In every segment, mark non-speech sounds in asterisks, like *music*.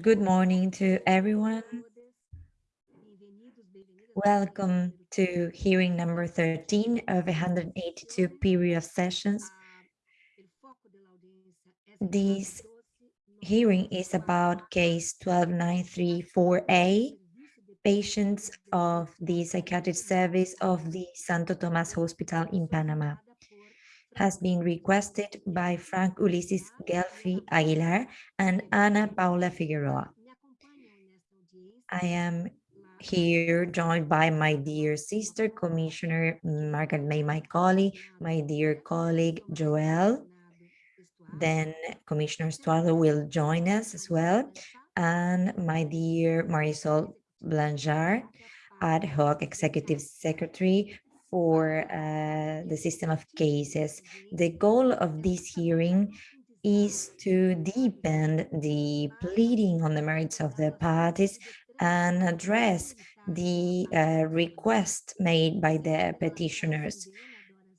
Good morning to everyone. Welcome to hearing number 13 of 182 period of sessions. This hearing is about case 12934A, patients of the psychiatric service of the Santo Tomas Hospital in Panama has been requested by Frank Ulises Gelfi Aguilar and Ana Paula Figueroa. I am here joined by my dear sister, Commissioner Margaret May Macaulay, my dear colleague Joel, then Commissioner Stuardo will join us as well, and my dear Marisol Blanchard, ad hoc executive secretary for uh, the system of cases. The goal of this hearing is to deepen the pleading on the merits of the parties and address the uh, request made by the petitioners.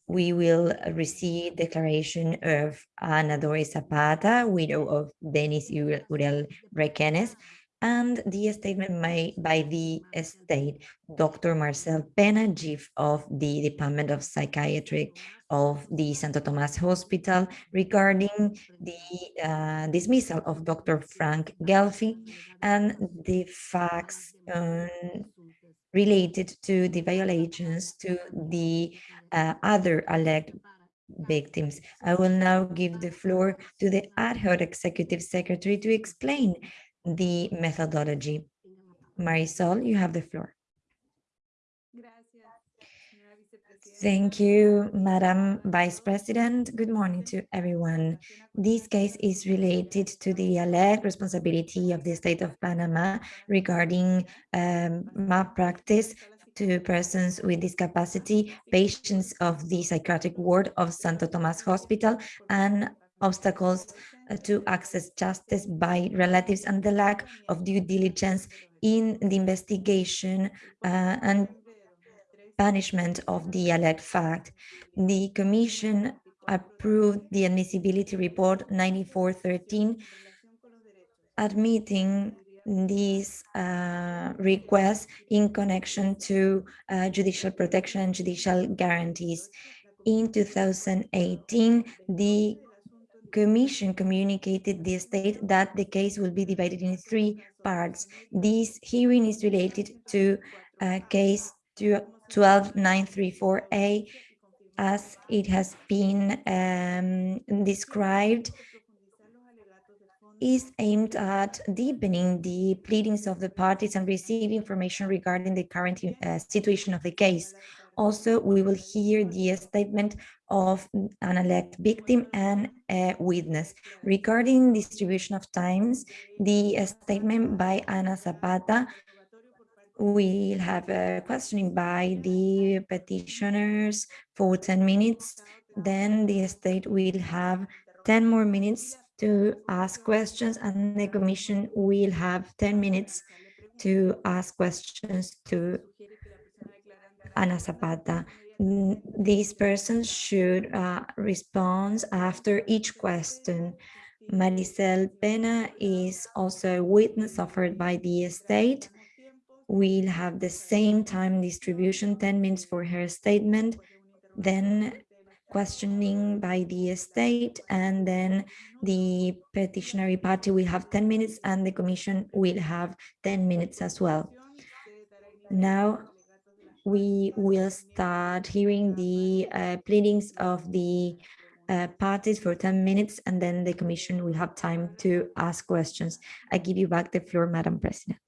We will receive declaration of Ana Doris Zapata, widow of Denis Uriel Requenes, and the statement made by the state, Dr. Marcel Pena, chief of the Department of Psychiatry of the Santo Tomas Hospital regarding the uh, dismissal of Dr. Frank Gelfi and the facts um, related to the violations to the uh, other alleged victims. I will now give the floor to the ad hoc executive secretary to explain the methodology. Marisol, you have the floor. Thank you, Madam Vice President. Good morning to everyone. This case is related to the alleged responsibility of the state of Panama regarding um, malpractice to persons with disability, patients of the psychiatric ward of Santo Tomas Hospital, and obstacles uh, to access justice by relatives and the lack of due diligence in the investigation uh, and punishment of the alleged fact. The Commission approved the admissibility report 9413 admitting these uh, requests in connection to uh, judicial protection and judicial guarantees. In 2018, the Commission communicated the state that the case will be divided in three parts. This hearing is related to uh, case 12934A as it has been um, described is aimed at deepening the pleadings of the parties and receive information regarding the current uh, situation of the case. Also, we will hear the statement of an elect victim and a witness. Regarding distribution of times, the uh, statement by Ana Zapata we'll have a questioning by the petitioners for 10 minutes. Then the state will have 10 more minutes to ask questions and the commission will have 10 minutes to ask questions to Ana Zapata. These persons should uh, respond after each question. Maricel Pena is also a witness offered by the state. We'll have the same time distribution, 10 minutes for her statement, then questioning by the state, and then the petitionary party will have 10 minutes and the commission will have 10 minutes as well. Now we will start hearing the uh, pleadings of the uh, parties for 10 minutes and then the commission will have time to ask questions. I give you back the floor, Madam President.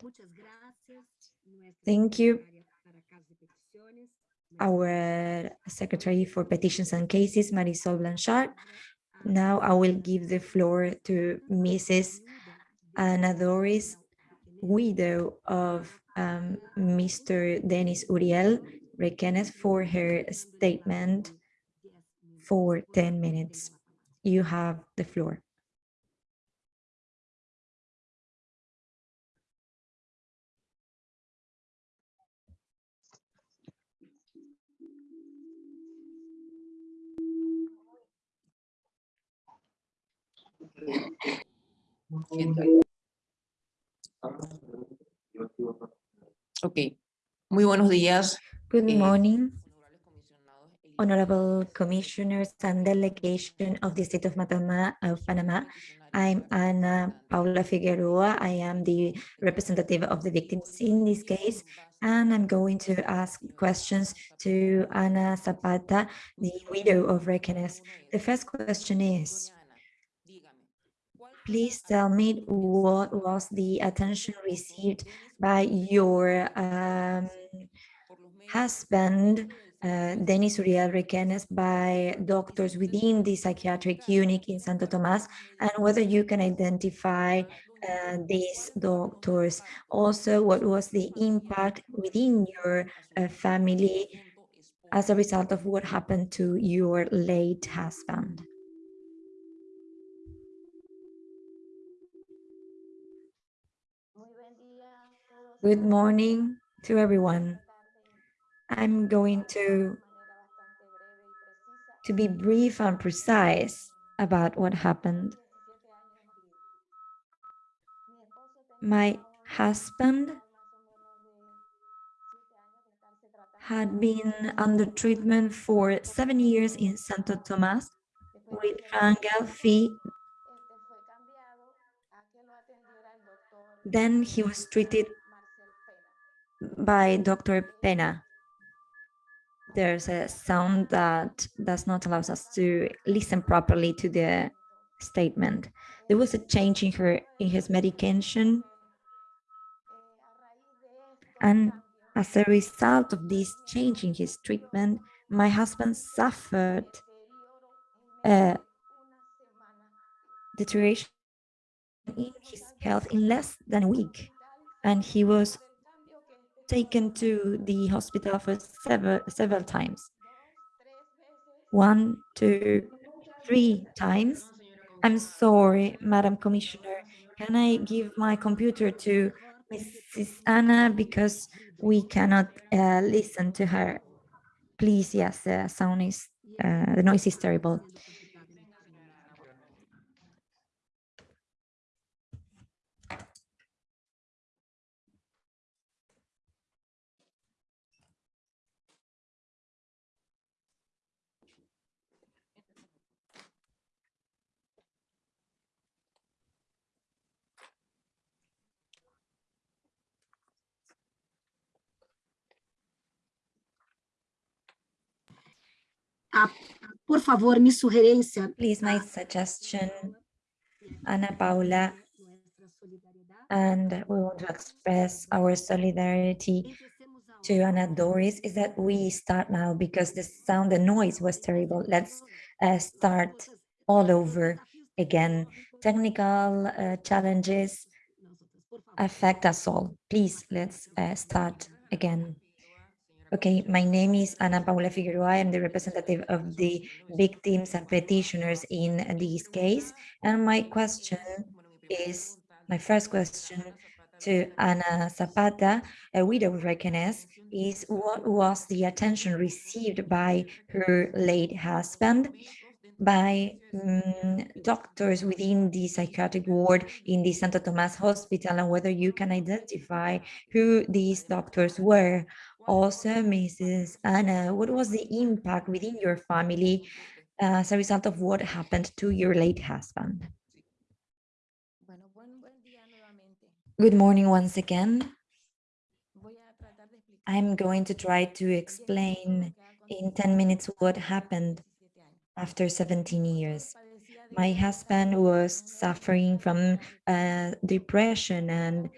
Thank you. Our Secretary for Petitions and Cases, Marisol Blanchard. Now I will give the floor to Mrs. Ana Doris, widow of um, Mr. Dennis Uriel Requenes for her statement for 10 minutes. You have the floor. Ok. Muy buenos días. Good eh, morning, honorable commissioners and delegation of the state of Matama, of Panama. I'm Ana Paula Figueroa. I am the representative of the victims in this case, and I'm going to ask questions to Ana Zapata, the widow of Requenes. The first question is, please tell me what was the attention received by your um, husband, uh, Denis Uriel Requenes, by doctors within the psychiatric unit in Santo Tomas, and whether you can identify uh, these doctors. Also, what was the impact within your uh, family as a result of what happened to your late husband? Good morning to everyone. I'm going to, to be brief and precise about what happened. My husband had been under treatment for seven years in Santo Tomas with Frank Gelfi. Then he was treated by Dr. Pena. There's a sound that does not allow us to listen properly to the statement. There was a change in her in his medication. And as a result of this change in his treatment, my husband suffered a deterioration in his health in less than a week. And he was taken to the hospital for several, several times. One, two, three times. I'm sorry, Madam Commissioner. Can I give my computer to Mrs. Anna because we cannot uh, listen to her? Please, yes, the sound is, uh, the noise is terrible. Por favor, mi sugerencia. Please, my suggestion, Ana Paula, and we want to express our solidarity to Ana Doris is that we start now because the sound, the noise was terrible. Let's uh, start all over again. Technical uh, challenges affect us all. Please, let's uh, start again. Okay, my name is Ana Paula Figueroa. I am the representative of the victims and petitioners in this case. And my question is, my first question to Ana Zapata, a widow of Requenes, is what was the attention received by her late husband by um, doctors within the psychiatric ward in the Santo Tomas Hospital and whether you can identify who these doctors were. Also, Mrs. Anna, what was the impact within your family as a result of what happened to your late husband? Good morning once again. I'm going to try to explain in 10 minutes what happened after 17 years. My husband was suffering from uh, depression and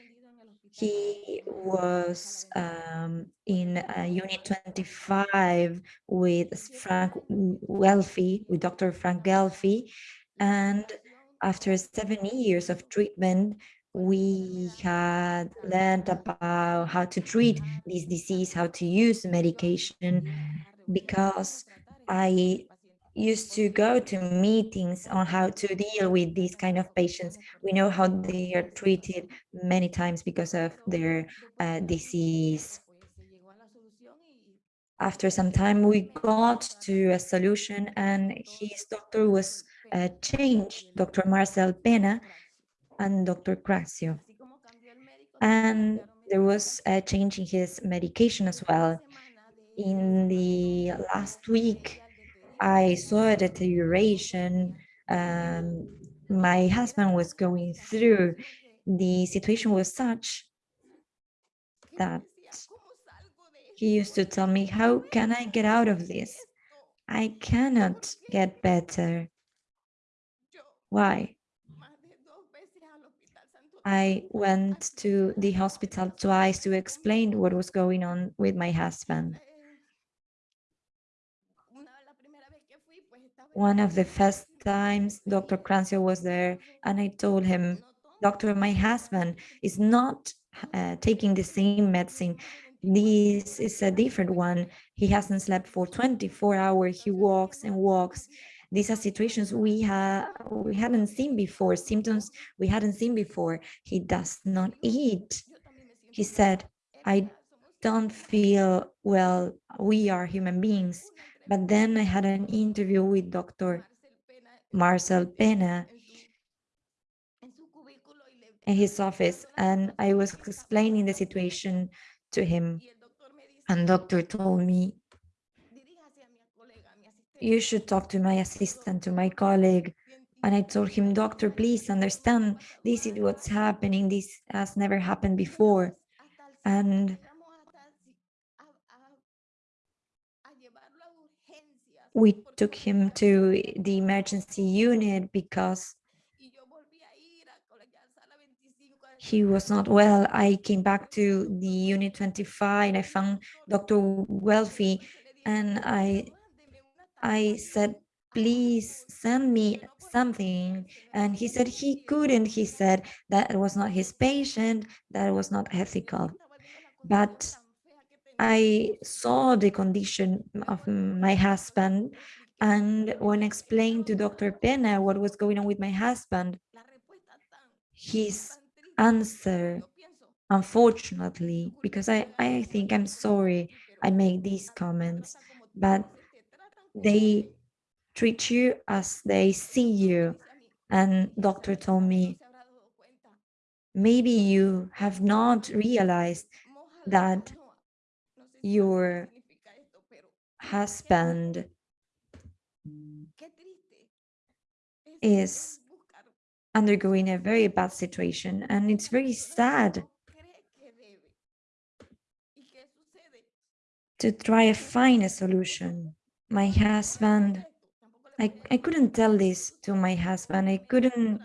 he was um, in uh, Unit 25 with Frank Gelfi, with Dr. Frank Gelfi. And after seven years of treatment, we had learned about how to treat this disease, how to use medication, because I used to go to meetings on how to deal with these kind of patients. We know how they are treated many times because of their uh, disease. After some time, we got to a solution and his doctor was uh, changed, Dr. Marcel Pena and Dr. Craxio. And there was a change in his medication as well. In the last week, I saw a deterioration. Um, my husband was going through. The situation was such that he used to tell me, how can I get out of this? I cannot get better. Why? I went to the hospital twice to explain what was going on with my husband. One of the first times Dr. Crancio was there and I told him, Doctor, my husband is not uh, taking the same medicine. This is a different one. He hasn't slept for 24 hours. He walks and walks. These are situations we have we hadn't seen before, symptoms we hadn't seen before. He does not eat. He said, I don't feel well. We are human beings. But then I had an interview with Dr. Marcel Pena in his office, and I was explaining the situation to him. And doctor told me, you should talk to my assistant, to my colleague. And I told him, doctor, please understand, this is what's happening. This has never happened before. And we took him to the emergency unit because he was not well. I came back to the unit 25 and I found Dr. Gelfi and I I said, please send me something. And he said he couldn't. He said that was not his patient, that was not ethical. But I saw the condition of my husband and when explained to Dr. Pena what was going on with my husband, his answer, unfortunately, because I, I think I'm sorry I make these comments, but they treat you as they see you. And doctor told me, maybe you have not realized that your husband is undergoing a very bad situation and it's very sad to try to find a solution. My husband, I, I couldn't tell this to my husband. I couldn't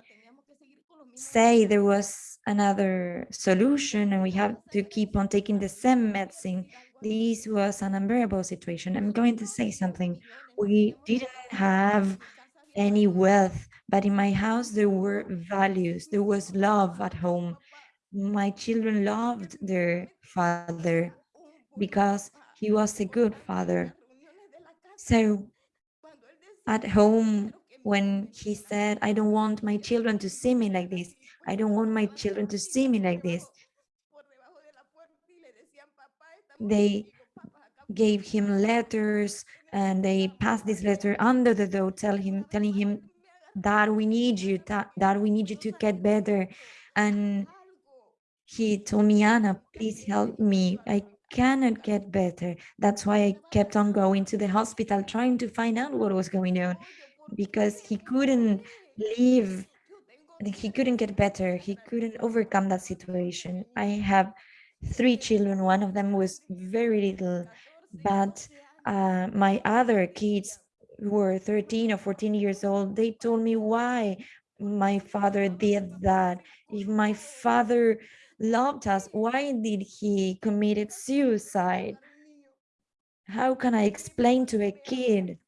say there was another solution and we have to keep on taking the same medicine this was an unbearable situation. I'm going to say something. We didn't have any wealth, but in my house there were values. There was love at home. My children loved their father because he was a good father. So at home, when he said, I don't want my children to see me like this, I don't want my children to see me like this, they gave him letters and they passed this letter under the door tell him telling him that we need you that, we need you to get better. And he told me anna please help me. I cannot get better. That's why i kept on going to the hospital trying to find out what was going on because he couldn't leave he couldn't get better. He couldn't overcome that situation. I have three children. One of them was very little, but uh, my other kids who were 13 or 14 years old, they told me why my father did that. If my father loved us, why did he committed suicide? How can I explain to a kid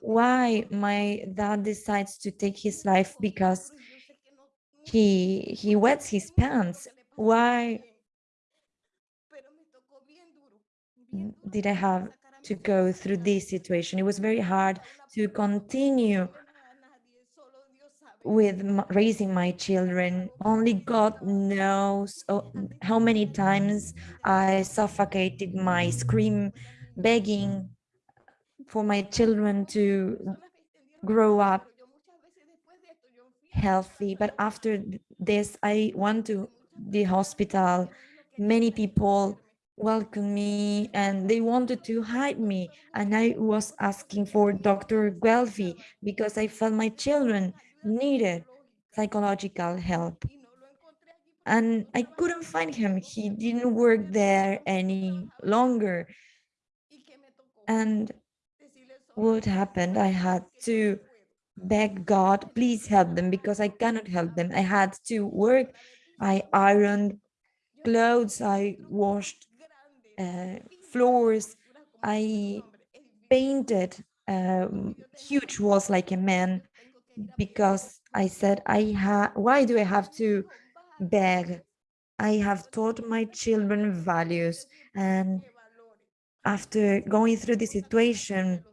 why my dad decides to take his life because he he wets his pants? Why Mm, did I have to go through this situation. It was very hard to continue with raising my children. Only God knows oh, how many times I suffocated my scream, begging for my children to grow up healthy. But after this, I went to the hospital, many people welcomed me and they wanted to hide me. And I was asking for Dr. Gelfi because I felt my children needed psychological help. And I couldn't find him. He didn't work there any longer. And what happened? I had to beg God, please help them because I cannot help them. I had to work. I ironed clothes. I washed uh, floors. I painted um, huge walls like a man because I said, I ha why do I have to beg? I have taught my children values and after going through the situation,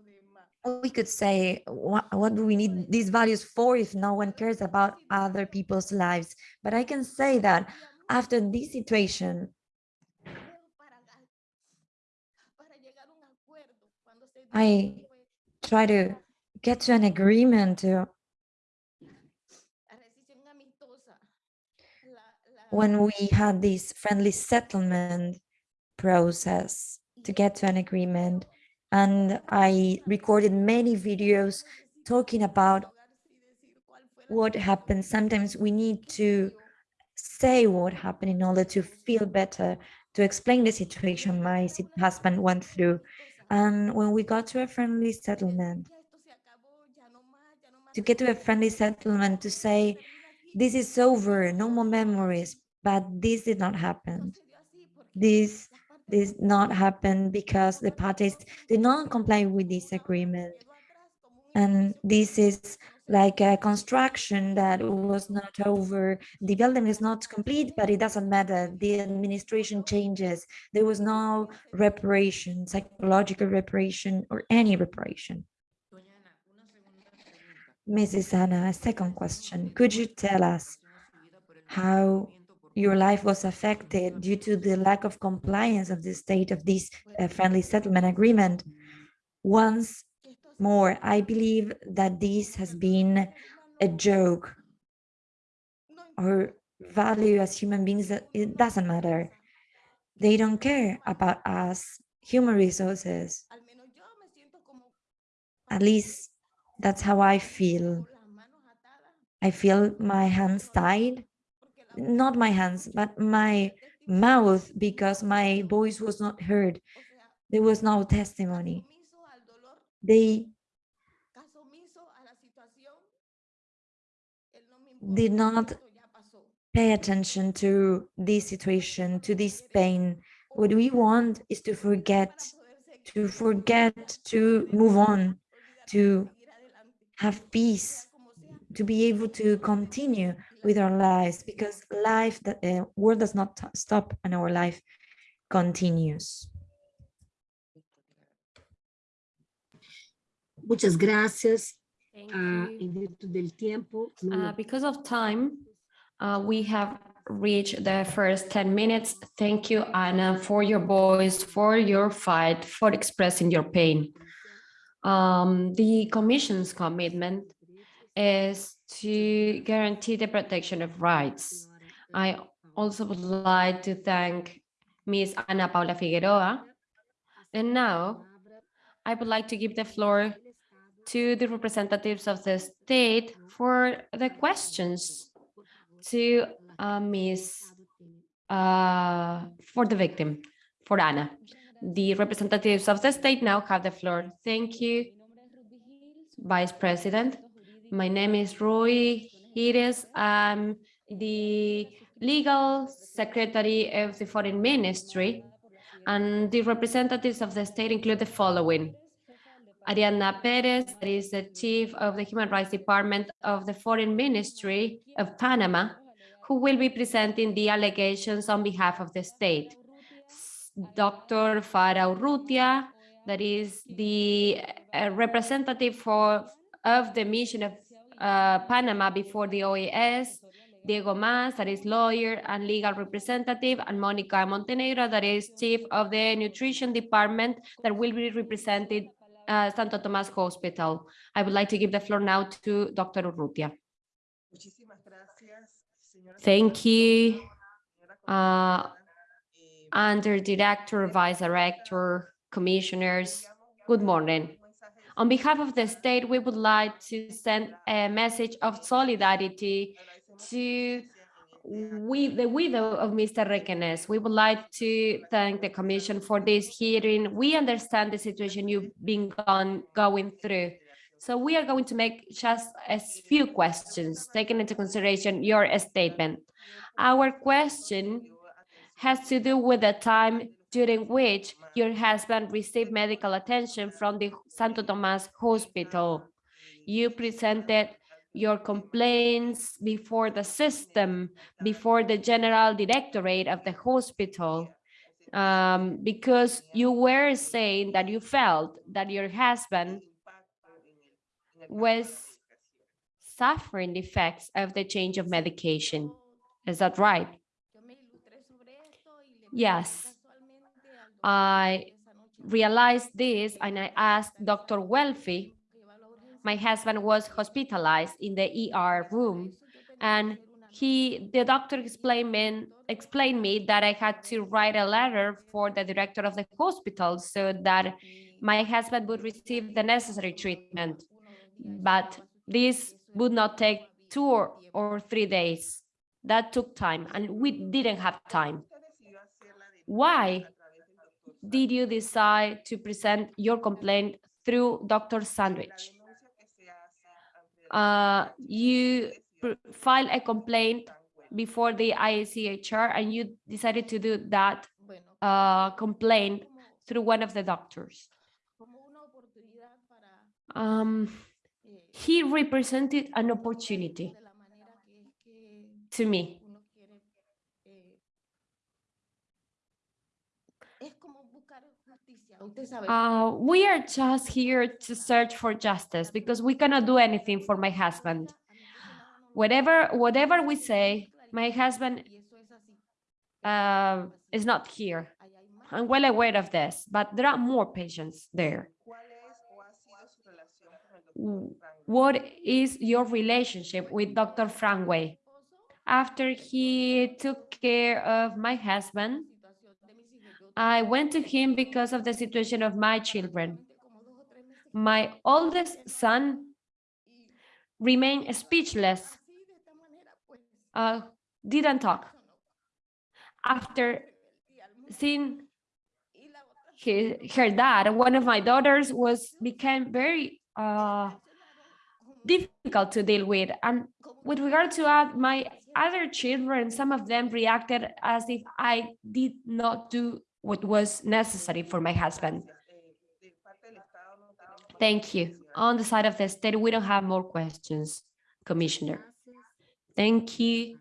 we could say, what, what do we need these values for if no one cares about other people's lives? But I can say that after this situation, I try to get to an agreement when we had this friendly settlement process to get to an agreement and I recorded many videos talking about what happened. Sometimes we need to say what happened in order to feel better, to explain the situation my husband went through. And when we got to a friendly settlement, to get to a friendly settlement to say, this is over, no more memories, but this did not happen. This did not happen because the parties did not comply with this agreement. And this is like a construction that was not over. The building is not complete, but it doesn't matter. The administration changes. There was no reparation, psychological reparation or any reparation. Mrs. Anna, a second question. Could you tell us how your life was affected due to the lack of compliance of the state of this uh, friendly settlement agreement? Once more, I believe that this has been a joke. Our value as human beings, that it doesn't matter. They don't care about us, human resources. At least that's how I feel. I feel my hands tied, not my hands, but my mouth because my voice was not heard. There was no testimony. They did not pay attention to this situation, to this pain. What we want is to forget, to forget, to move on, to have peace, to be able to continue with our lives because life, the uh, world does not stop and our life continues. Muchas gracias. Thank you. en virtud del tiempo, no Uh, Because of time, uh, we have reached the first 10 minutes. Thank you, Anna, for your voice, for your fight, for expressing your pain. Um, The Commission's commitment is to guarantee the protection of rights. I also would like to thank Ms. Ana Paula Figueroa. And now I would like to give the floor to the representatives of the state for the questions to uh, Ms. uh, for the victim, for Anna. The representatives of the state now have the floor. Thank you, Vice President. My name is Rui Gires. I'm the legal secretary of the Foreign Ministry, and the representatives of the state include the following. Ariana Perez, that is the chief of the Human Rights Department of the Foreign Ministry of Panama, who will be presenting the allegations on behalf of the state. Dr. Farah Urrutia, that is the uh, representative for, of the mission of uh, Panama before the OAS, Diego Mas, that is lawyer and legal representative, and Monica Montenegro, that is chief of the nutrition department that will be represented uh, Santo Tomas Hospital. I would like to give the floor now to Dr. Urrutia. Muchísimas gracias, señora Thank you, uh, under director, vice director, commissioners, good morning. On behalf of the state, we would like to send a message of solidarity to we, the widow of Mr. Requenes. We would like to thank the commission for this hearing. We understand the situation you've been gone, going through. So we are going to make just a few questions, taking into consideration your statement. Our question has to do with the time during which your husband received medical attention from the Santo Tomas Hospital. You presented your complaints before the system, before the general directorate of the hospital, um, because you were saying that you felt that your husband was suffering the effects of the change of medication. Is that right? Yes. I realized this and I asked Dr. Gelfi. My husband was hospitalized in the ER room and he, the doctor explained me, explained me that I had to write a letter for the director of the hospital so that my husband would receive the necessary treatment. But this would not take two or, or three days. That took time and we didn't have time. Why did you decide to present your complaint through Dr. Sandwich? Uh, you filed a complaint before the IACHR and you decided to do that uh, complaint through one of the doctors. Um, he represented an opportunity to me. Uh, we are just here to search for justice because we cannot do anything for my husband. Whatever, whatever we say, my husband uh, is not here. I'm well aware of this, but there are more patients there. What is your relationship with Dr. Frankway? After he took care of my husband, I went to him because of the situation of my children. My oldest son remained speechless, uh, didn't talk. After seeing his, her dad, one of my daughters was became very uh, difficult to deal with. And with regard to uh, my other children, some of them reacted as if I did not do what was necessary for my husband. Thank you. On the side of the state, we don't have more questions, Commissioner. Thank you,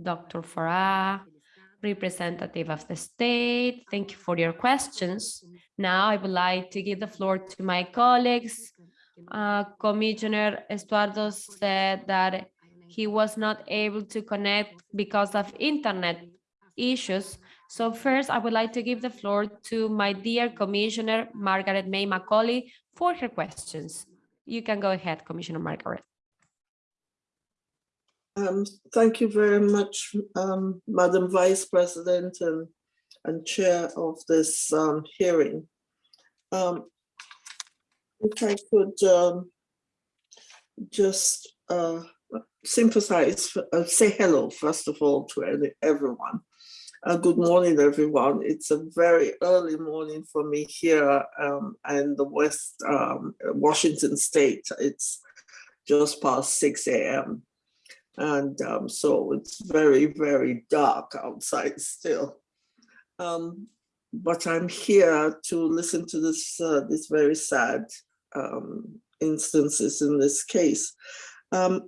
Dr. Farah, representative of the state. Thank you for your questions. Now I would like to give the floor to my colleagues. Uh, Commissioner Estuardo said that he was not able to connect because of internet issues. So first, I would like to give the floor to my dear Commissioner Margaret May Macaulay for her questions. You can go ahead, Commissioner Margaret. Um, thank you very much, um, Madam Vice President and, and Chair of this um, hearing. Um, if I could um, just uh, sympathize, uh, say hello, first of all, to everyone. Uh, good morning, everyone. It's a very early morning for me here um, in the West um, Washington State. It's just past 6 a.m. And um, so it's very, very dark outside still. Um, but I'm here to listen to this, uh, this very sad um, instances in this case. Um,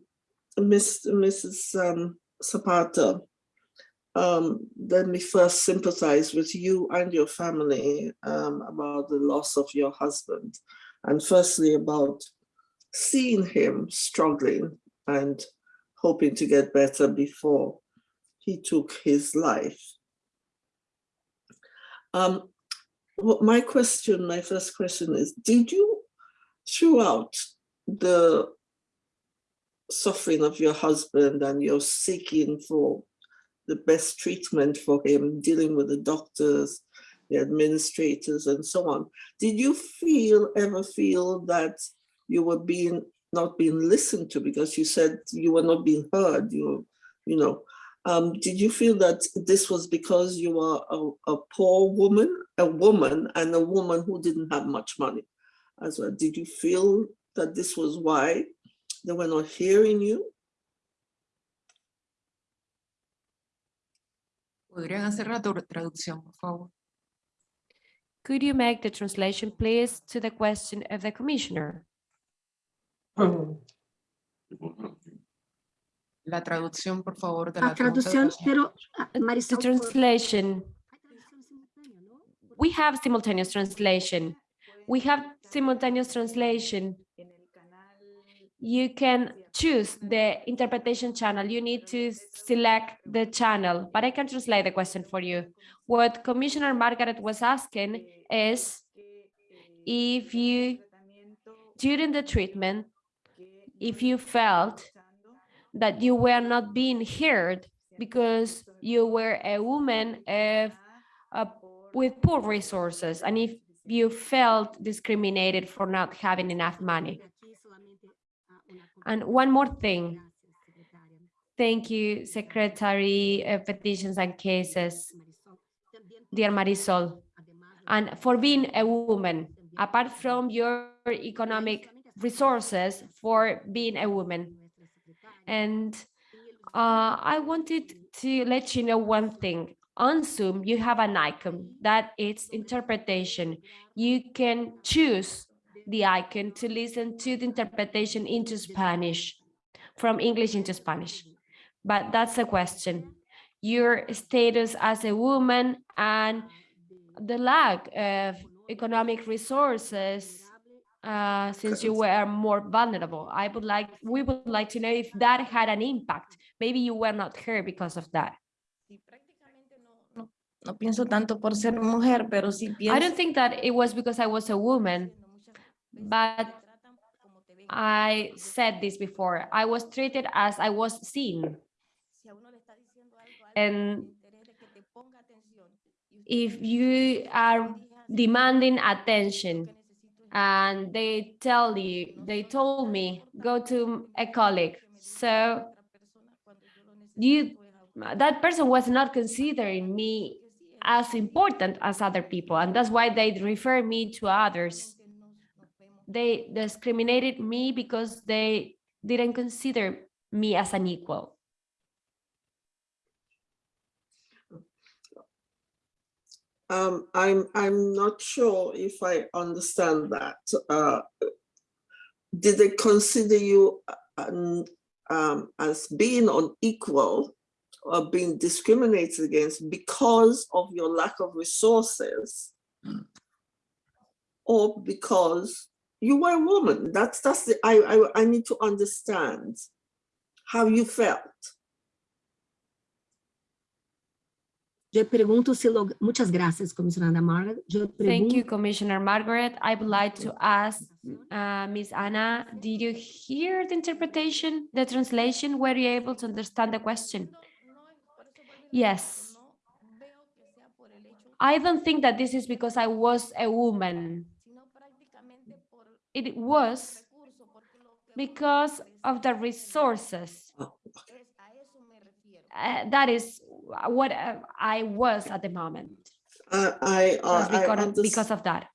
Ms, Mrs. Zapata, um, let me first sympathize with you and your family um, about the loss of your husband. And firstly, about seeing him struggling and hoping to get better before he took his life. Um, what my question, my first question is, did you, throughout the suffering of your husband and your seeking for the best treatment for him, dealing with the doctors, the administrators and so on. Did you feel, ever feel that you were being, not being listened to because you said you were not being heard, you, you know, um, did you feel that this was because you were a, a poor woman, a woman and a woman who didn't have much money as well? Did you feel that this was why they were not hearing you? ¿Podrían hacer la traducción, por favor? Could you make the translation, please, to the question of the commissioner? *clears throat* La traducción, por favor, de La la traducción, pero ah, The translation, hay traducción simultánea, ¿no? we have simultaneous translation. We have simultaneous translation. You can choose the interpretation channel. You need to select the channel, but I can translate the question for you. What Commissioner Margaret was asking is if you, during the treatment, if you felt that you were not being heard because you were a woman of, uh, with poor resources, and if you felt discriminated for not having enough money. And one more thing, thank you, Secretary of Petitions and Cases, dear Marisol, and for being a woman, apart from your economic resources for being a woman. And uh, I wanted to let you know one thing. On Zoom, you have an icon that it's interpretation. You can choose the icon to listen to the interpretation into Spanish, from English into Spanish. But that's the question. Your status as a woman and the lack of economic resources uh, since you were more vulnerable. I would like, we would like to know if that had an impact. Maybe you were not heard because of that. I don't think that it was because I was a woman. But I said this before. I was treated as I was seen. And If you are demanding attention and they tell you, they told me, go to a colleague. So you, that person was not considering me as important as other people. And that's why they refer me to others. They discriminated me because they didn't consider me as an equal. Um, I'm, I'm not sure if I understand that. Uh, Did they consider you uh, um, um, as being unequal or being discriminated against because of your lack of resources? Or because you were a woman? That's, that's the, I, I, I need to understand how you felt. Yo pregunto si lo, muchas gracias, comisionada Margaret. Yo Thank you, Commissioner Margaret. I would like to ask uh, Ms. Anna, did you hear the interpretation, the translation? Were you able to understand the question? Yes. I don't think that this is because I was a woman. It was because of the resources. Uh, that is what uh, I was at the moment. I, I, I because, understand. because of that.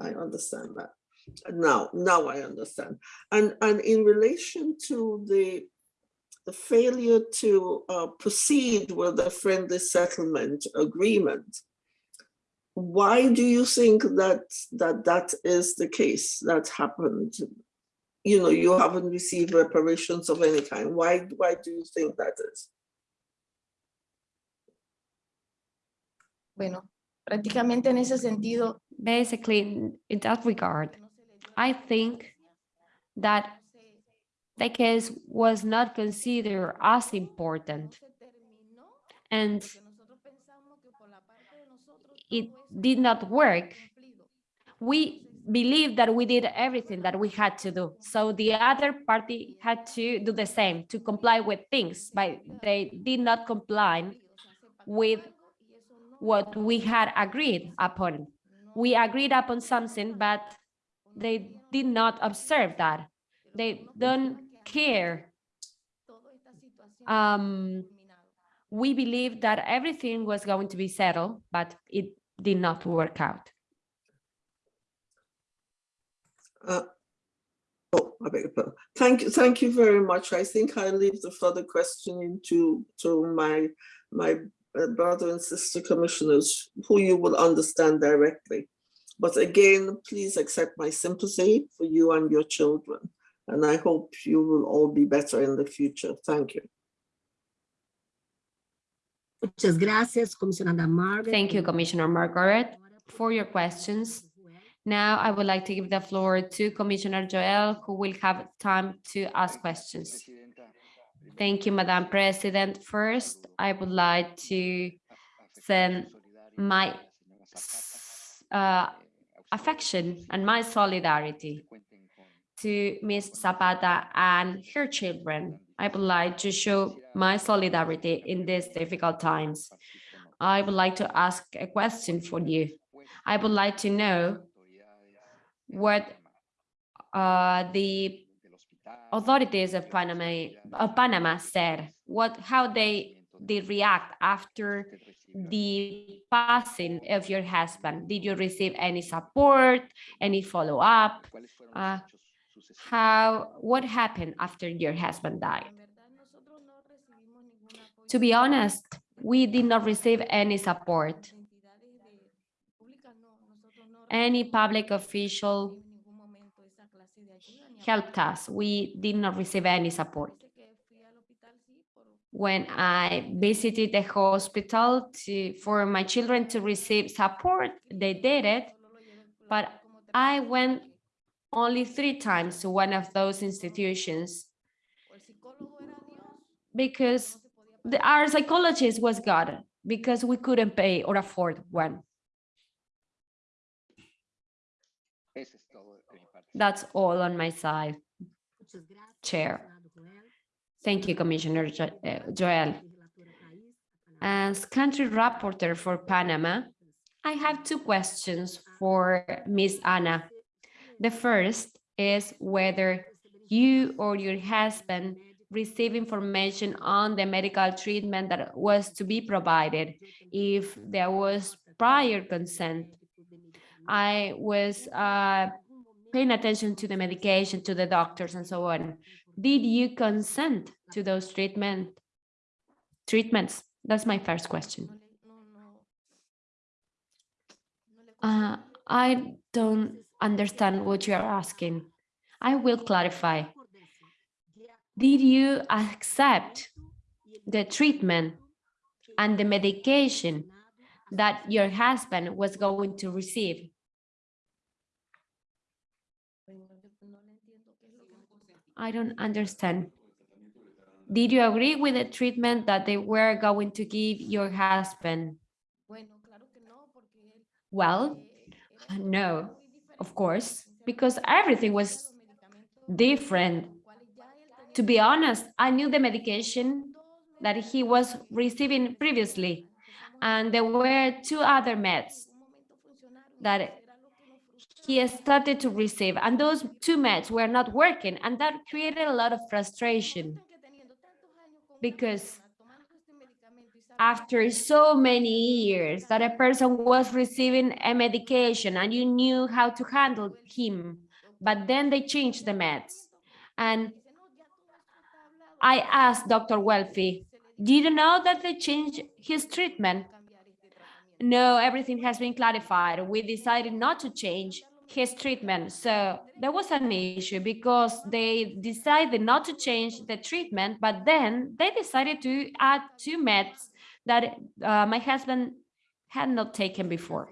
I understand that. Now, now I understand. And, and in relation to the, the failure to uh, proceed with the friendly settlement agreement, why do you think that, that that is the case that happened? You know, you haven't received reparations of any kind. Why, why do you think that is? Bueno, prácticamente en ese sentido. Basically, in- in that regard, I think that the case was not considered as important and it did not work. We believed that we did everything that we had to do. So the other party had to do the same, to comply with things, but they did not comply with what we had agreed upon. We agreed upon something, but they did not observe that. They don't care. Um, we believed that everything was going to be settled, but it did not work out. Uh, Oh, I beg your pardon. Thank you, thank you very much. I think I leave the further questioning to, to my, my uh, brother and sister commissioners, who you will understand directly. But again, please accept my sympathy for you and your children. And I hope you will all be better in the future. Thank you. Muchas gracias, comisionada Margaret. Thank you, Commissioner Margaret, for your questions. Now I would like to give the floor to Commissioner Joel, who will have time to ask questions. Thank you, Madam President. First, I would like to send my uh, affection and my solidarity to Ms. Zapata and her children. I would like to show my solidarity in these difficult times. I would like to ask a question for you. I would like to know what uh, the authorities of Panama, of Panama said, what, how they, they react after the passing of your husband. Did you receive any support, any follow-up? Uh, how, what happened after your husband died? To be honest, we did not receive any support. Any public official helped us. We did not receive any support. When I visited the hospital to, for my children to receive support, they did it, but I went only three times to one of those institutions because the, our psychologist was God because we couldn't pay or afford one. That's all on my side. Chair. Thank you, Commissioner Jo- uh, Joel. Relatora Thais, Panamá. As country rapporteur for Panama, I have two questions for Ms. Anna. The first is whether you or your husband receive information on the medical treatment that was to be provided if there was prior consent. I was uh, paying attention to the medication, to the doctors and so on. Did you consent to those treatment treatments? That's my first question. Uh, I don't understand what you are asking. I will clarify. Did you accept the treatment and the medication that your husband was going to receive? I don't understand. Did you agree with the treatment that they were going to give your husband? Well, no, of course, because everything was different. To be honest, I knew the medication that he was receiving previously, and there were two other meds that he started to receive, and those two meds were not working, and that created a lot of frustration because after so many years that a person was receiving a medication and you knew how to handle him, but then they changed the meds. And I asked Dr. Gelfi, did you know that they changed his treatment? No, everything has been clarified. We decided not to change his treatment. So there was an issue because they decided not to change the treatment, but then they decided to add two meds that uh, my husband had not taken before.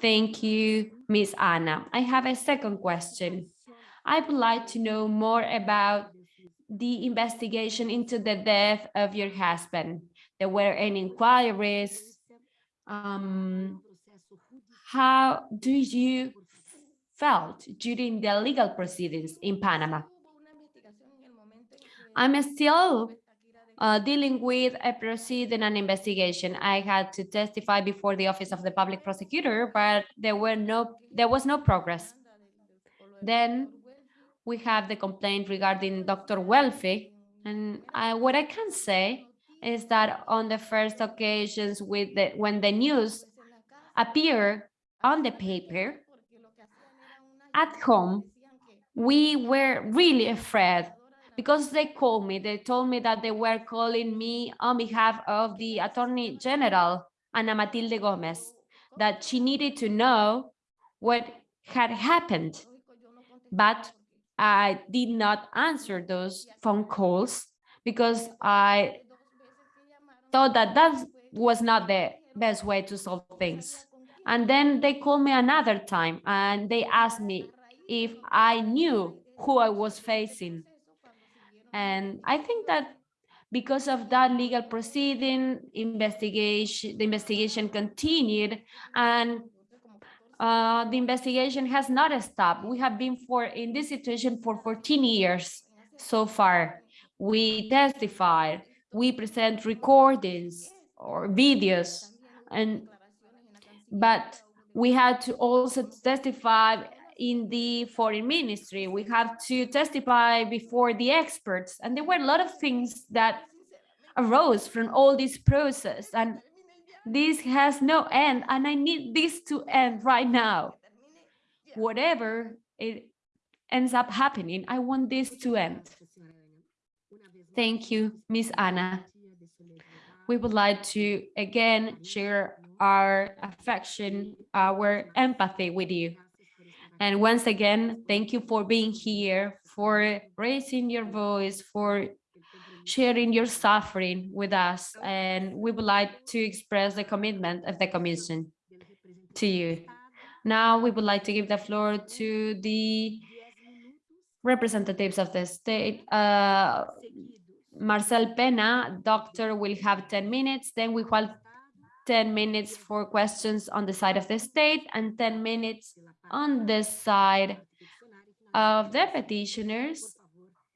Thank you, Miss Anna. I have a second question. I would like to know more about the investigation into the death of your husband. There were any inquiries. Um, how do you felt during the legal proceedings in Panama. I'm still uh, dealing with a proceeding and investigation. I had to testify before the Office of the Public Prosecutor, but there were no, there was no progress. Then we have the complaint regarding Dr. Gelfi, and I, what I can say is that on the first occasions with the, when the news appeared on the paper, at home, we were really afraid because they called me, they told me that they were calling me on behalf of the Attorney General, Ana Matilde Gomez, that she needed to know what had happened. But I did not answer those phone calls because I thought that that was not the best way to solve things. And then they called me another time and they asked me if I knew who I was facing. And I think that because of that legal proceeding, investigation, the investigation continued and uh, the investigation has not stopped. We have been for in this situation for 14 years so far. We testified, we present recordings or videos, and but we had to also testify in the foreign ministry. We have to testify before the experts. And there were a lot of things that arose from all this process. And this has no end. And I need this to end right now. Whatever it ends up happening, I want this to end. Thank you, Miss Anna. We would like to again share our affection, our empathy with you. And once again, thank you for being here, for raising your voice, for sharing your suffering with us. And we would like to express the commitment of the Commission to you. Now we would like to give the floor to the representatives of the state. Uh, Marcel Pena, doctor, will have 10 minutes. Then we have 10 minutes for questions on the side of the state and 10 minutes on the side of the petitioners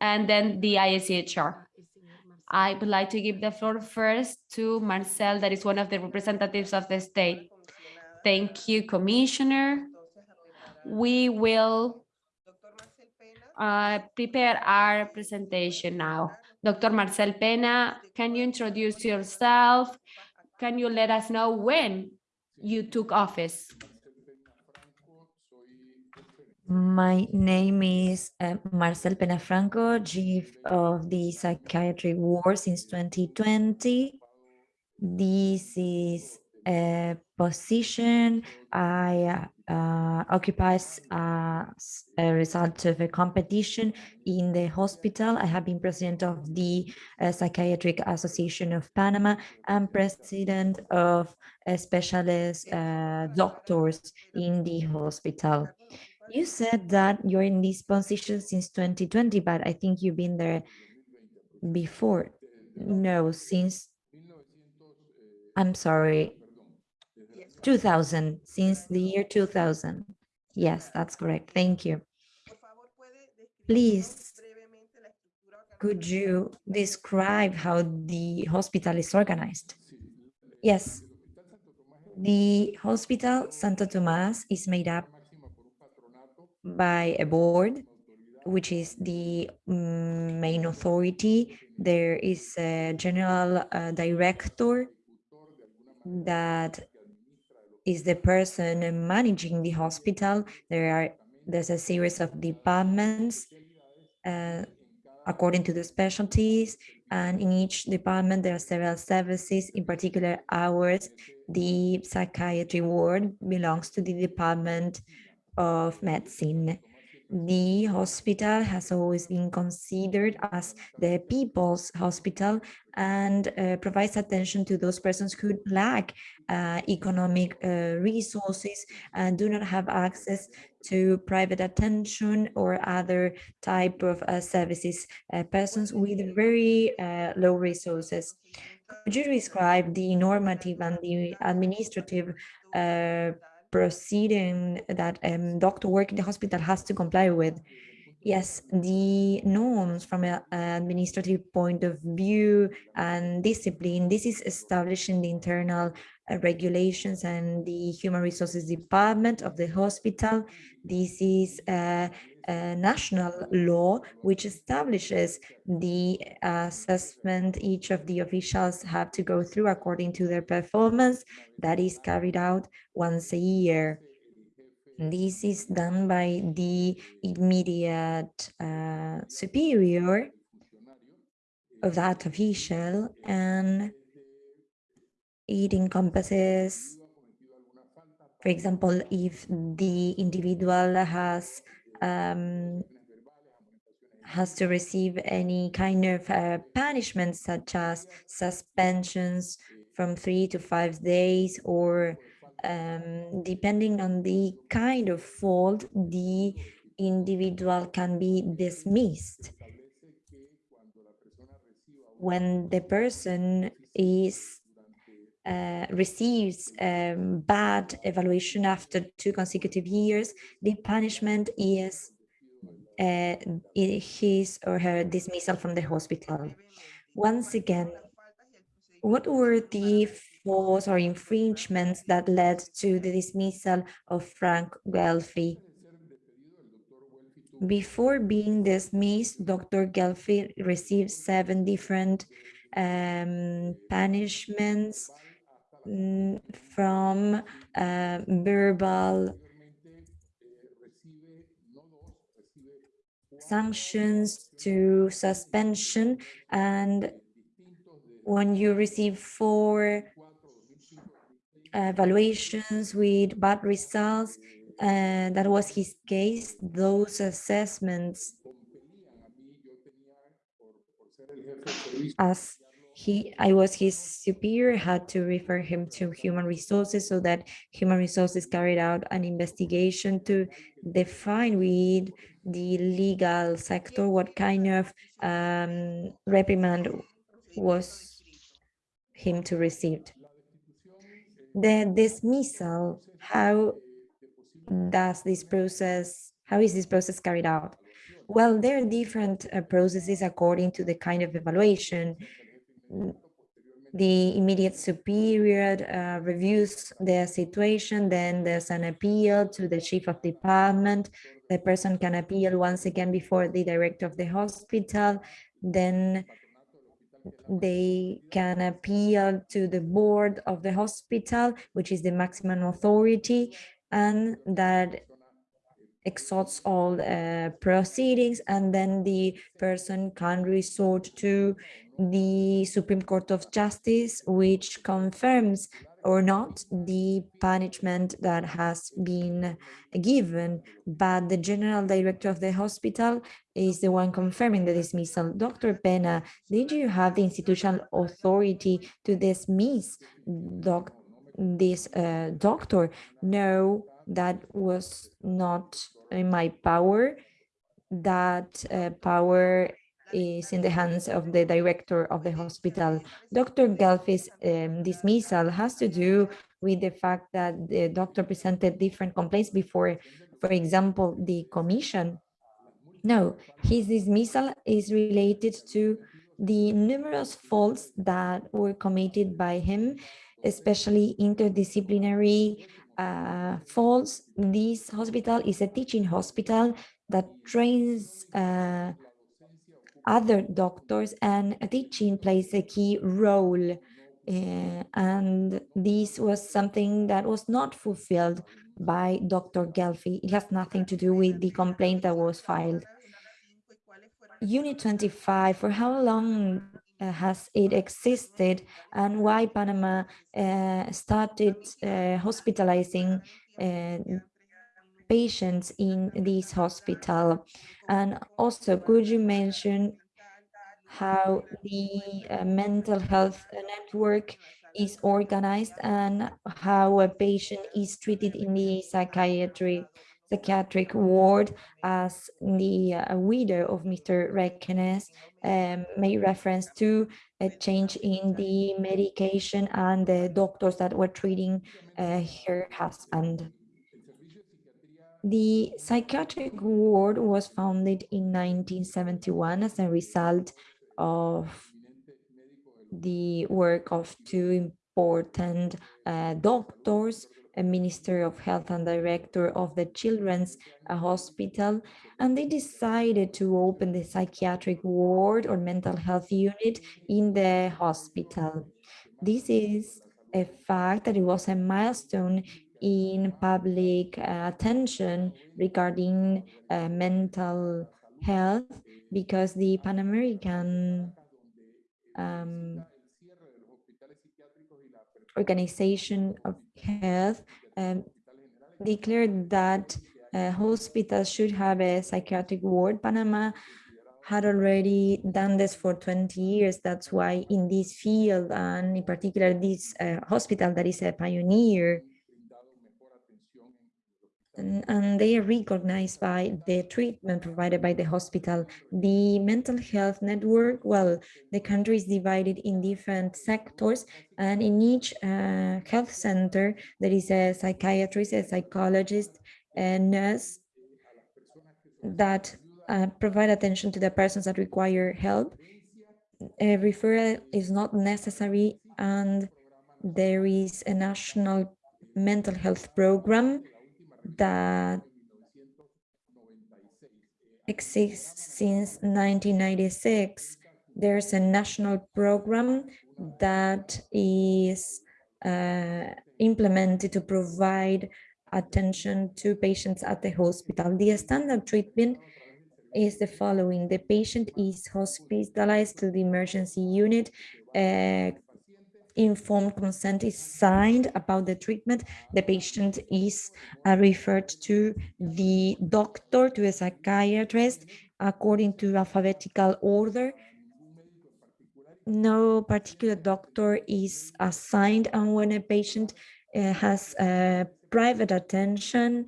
and then the IACHR. I would like to give the floor first to Marcel, that is one of the representatives of the state. Thank you, Commissioner. We will uh, prepare our presentation now. Dr. Marcel Pena, can you introduce yourself? Can you let us know when you took office? My name is uh, Marcel Penafranco, chief of the psychiatry ward since 2020. This is a position I uh, occupies as a result of a competition in the hospital. I have been president of the uh, Psychiatric Association of Panama and president of uh, specialist uh, doctors in the hospital. You said that you're in this position since 2020, but I think you've been there before. No, since, I'm sorry, 2000, since the year 2000. Yes, that's correct. Thank you. Please, could you describe how the hospital is organized? Yes. The hospital Santo Tomas is made up by a board, which is the mm, main authority. There is a general uh, director that is the person managing the hospital. There are there's a series of departments uh, according to the specialties, and in each department there are several services. In particular, ours, the psychiatry ward belongs to the department of medicine. The hospital has always been considered as the people's hospital and uh, provides attention to those persons who lack uh, economic uh, resources and do not have access to private attention or other type of uh, services, uh, persons with very uh, low resources. Could you describe the normative and the administrative proceeding that um, doctor working in the hospital has to comply with. Yes, the norms from an administrative point of view and discipline, this is established in the internal uh, regulations and the human resources department of the hospital. This is a, national law which establishes the assessment each of the officials have to go through according to their performance that is carried out once a year. This is done by the immediate uh, superior of that official and it encompasses, for example, if the individual has um, has to receive any kind of uh, punishment such as suspensions from three to five days or um, depending on the kind of fault, the individual can be dismissed. When the person is uh, receives um, bad evaluation after two consecutive years, the punishment is uh, his or her dismissal from the hospital. Once again, what were the faults or infringements that led to the dismissal of Frank Gelfi? Before being dismissed, Dr. Gelfi received seven different um, punishments from uh, verbal sanctions to suspension. And when you receive four evaluations with bad results, uh, that was his case, those assessments as he I was his superior had to refer him to human resources so that human resources carried out an investigation to define with the legal sector what kind of um, reprimand was him to receive. The dismissal, how does this process, how is this process carried out? Well, there are different uh, processes according to the kind of evaluation. The immediate superior uh, reviews the situation, then there's an appeal to the chief of department. The person can appeal once again before the director of the hospital. Then they can appeal to the board of the hospital, which is the maximum authority, and that exhausts all uh, proceedings, and then the person can resort to the Supreme Court of Justice, which confirms or not the punishment that has been given, but the general director of the hospital is the one confirming the dismissal. Dr. Pena, did you have the institutional authority to dismiss doc this uh, doctor? No, that was not in my power. That uh, power is in the hands of the director of the hospital. Dr. Gelfi's um, dismissal has to do with the fact that the doctor presented different complaints before, for example, the commission. No, his dismissal is related to the numerous faults that were committed by him, especially interdisciplinary uh. This hospital is a teaching hospital that trains uh, other doctors and teaching plays a key role. Uh, and this was something that was not fulfilled by Dr. Gelfi. It has nothing to do with the complaint that was filed. Unit 25, for how long has it existed and why Panama uh, started uh, hospitalizing uh, patients in this hospital? And also, could you mention how the uh, mental health network is organized and how a patient is treated in the psychiatric psychiatric ward as the uh, widow of Mr. Requenes um, made reference to a change in the medication and the doctors that were treating uh, her husband. The psychiatric ward was founded in 1971 as a result of the work of two important uh, doctors, a Minister of Health and Director of the Children's uh, Hospital, and they decided to open the psychiatric ward or mental health unit in the hospital. This is a fact that it was a milestone in public uh, attention regarding uh, mental health because the Pan American um, Organization of Health um, declared that uh, hospitals should have a psychiatric ward. Panama had already done this for 20 years. That's why in this field, and in particular this uh, hospital that is a pioneer, and, and, they are recognized by the treatment provided by the hospital. The mental health network, well, the country is divided in different sectors and in each uh, health center, there is a psychiatrist, a psychologist, a nurse that uh, provide attention to the persons that require help. A referral is not necessary and there is a national mental health program that exists since 1996. There's a national program that is uh, implemented to provide attention to patients at the hospital. The standard treatment is the following. The patient is hospitalized to the emergency unit. Uh, informed consent is signed about the treatment. The patient is uh, referred to the doctor, to a psychiatrist, according to alphabetical order. No particular doctor is assigned, and when a patient uh, has uh, private attention,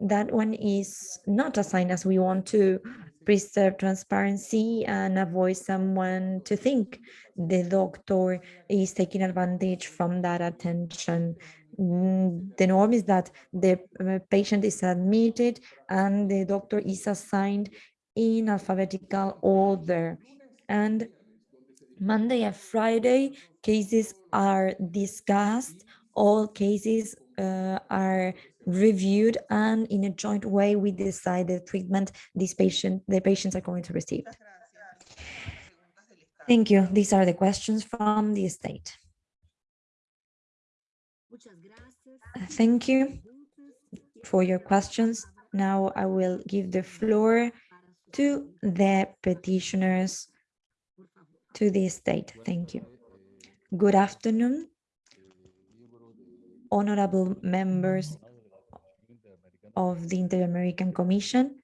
that one is not assigned as we want to preserve transparency and avoid someone to think the doctor is taking advantage from that attention. Mm, The norm is that the uh, patient is admitted and the doctor is assigned in alphabetical order. And Monday and Friday, cases are discussed. All cases uh, are reviewed and in a joint way we decide the treatment these patient the patients are going to receive. Thank you. These are the questions from the state. Thank you for your questions. Now I will give the floor to the petitioners to the state. Thank you. Good afternoon, honorable members of the Inter-American Commission.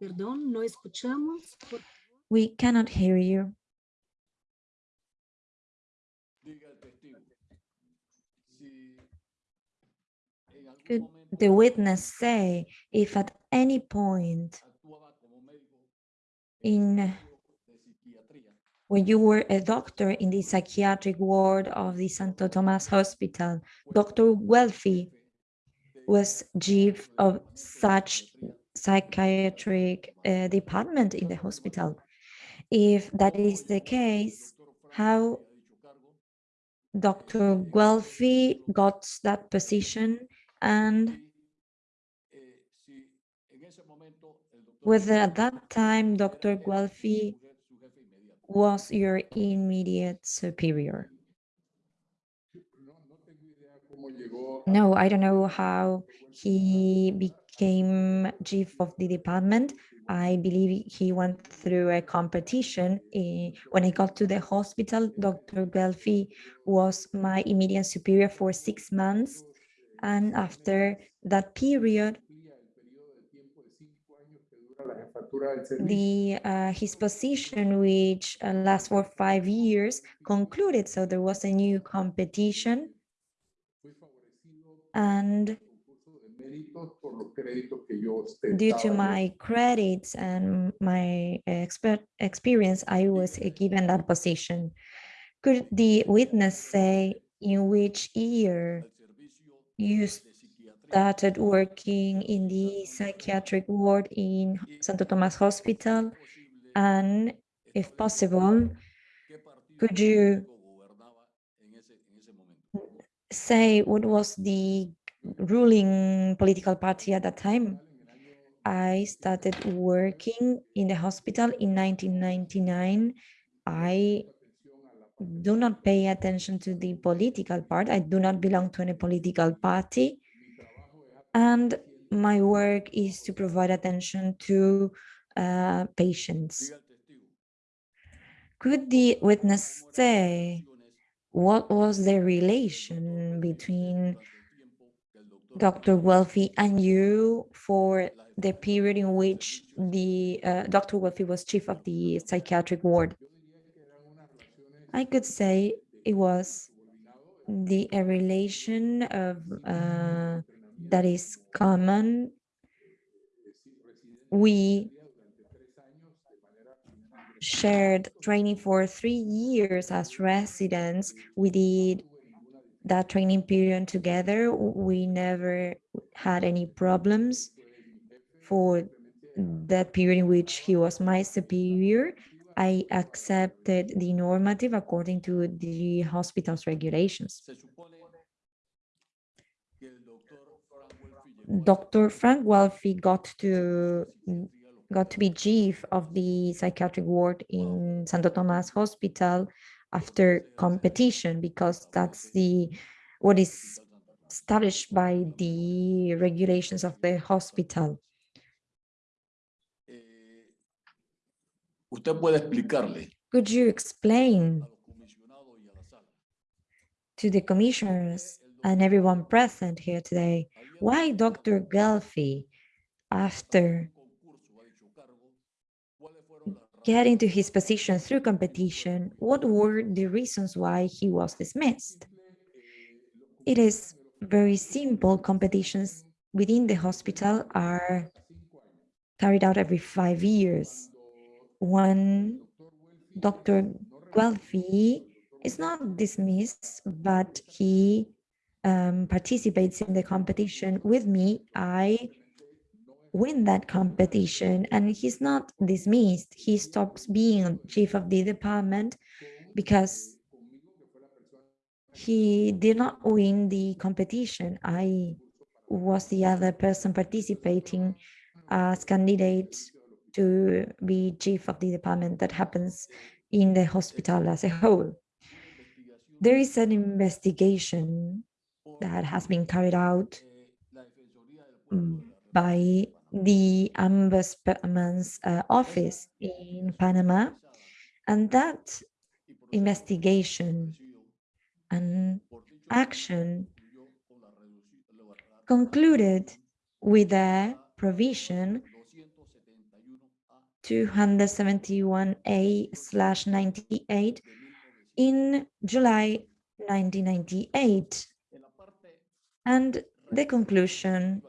Perdón, no escuchamos. We cannot hear you. Could the witness say if at any point in when you were a doctor in the psychiatric ward of the Santo Tomas Hospital, Dr. Gelfi was chief of such psychiatric uh, department in the hospital. If that is the case, how Dr. Gelfi got that position and whether at that time Dr. Gelfi was your immediate superior. No, I don't know how he became chief of the department. I believe he went through a competition. Eh, When I got to the hospital, Dr. Gelfi was my immediate superior for six months. And after that period, the uh, his position, which uh, lasts for five years, concluded. So there was a new competition, and due to my credits and my expert experience, I was given that position. Could the witness say in which year you started working in the psychiatric ward in Santo Tomas Hospital? And if possible, could you say what was the ruling political party at that time? I started working in the hospital in 1999. I do not pay attention to the political part. I do not belong to any political party. And my work is to provide attention to uh, patients. Could the witness say what was the relation between Dr. Gelfi and you for the period in which the uh, Dr. Gelfi was chief of the psychiatric ward? I could say it was the a relation of uh, that is common. We shared training for three years as residents. We did that training period together. We never had any problems for that period in which he was my superior. I accepted the normative according to the hospital's regulations. Dr. Frank Gelfi got to got to be chief of the psychiatric ward in Santo Tomas Hospital after competition because that's the what is established by the regulations of the hospital. Usted puede explicarle Could you explain a los comisionados y a la sala to the commissioners and everyone present here today why Dr. Gelfi, after concurso, ha dicho cargo, cuáles fueron las razones getting to his position through competition, what were the reasons why he was dismissed? Eh, it is very simple. Competitions within the hospital are carried out every five years. When Dr. Gelfi is not dismissed, but he um, participates in the competition with me, I win that competition and he's not dismissed. He stops being chief of the department because he did not win the competition. I was the other person participating as candidate to be chief of the department that happens in the hospital as a whole. There is an investigation that has been carried out mm, by the ombudsman's uh, office in Panama, and that investigation and action concluded with a provision 271A 271A slash 98 in July 1998. En la parte And the conclusion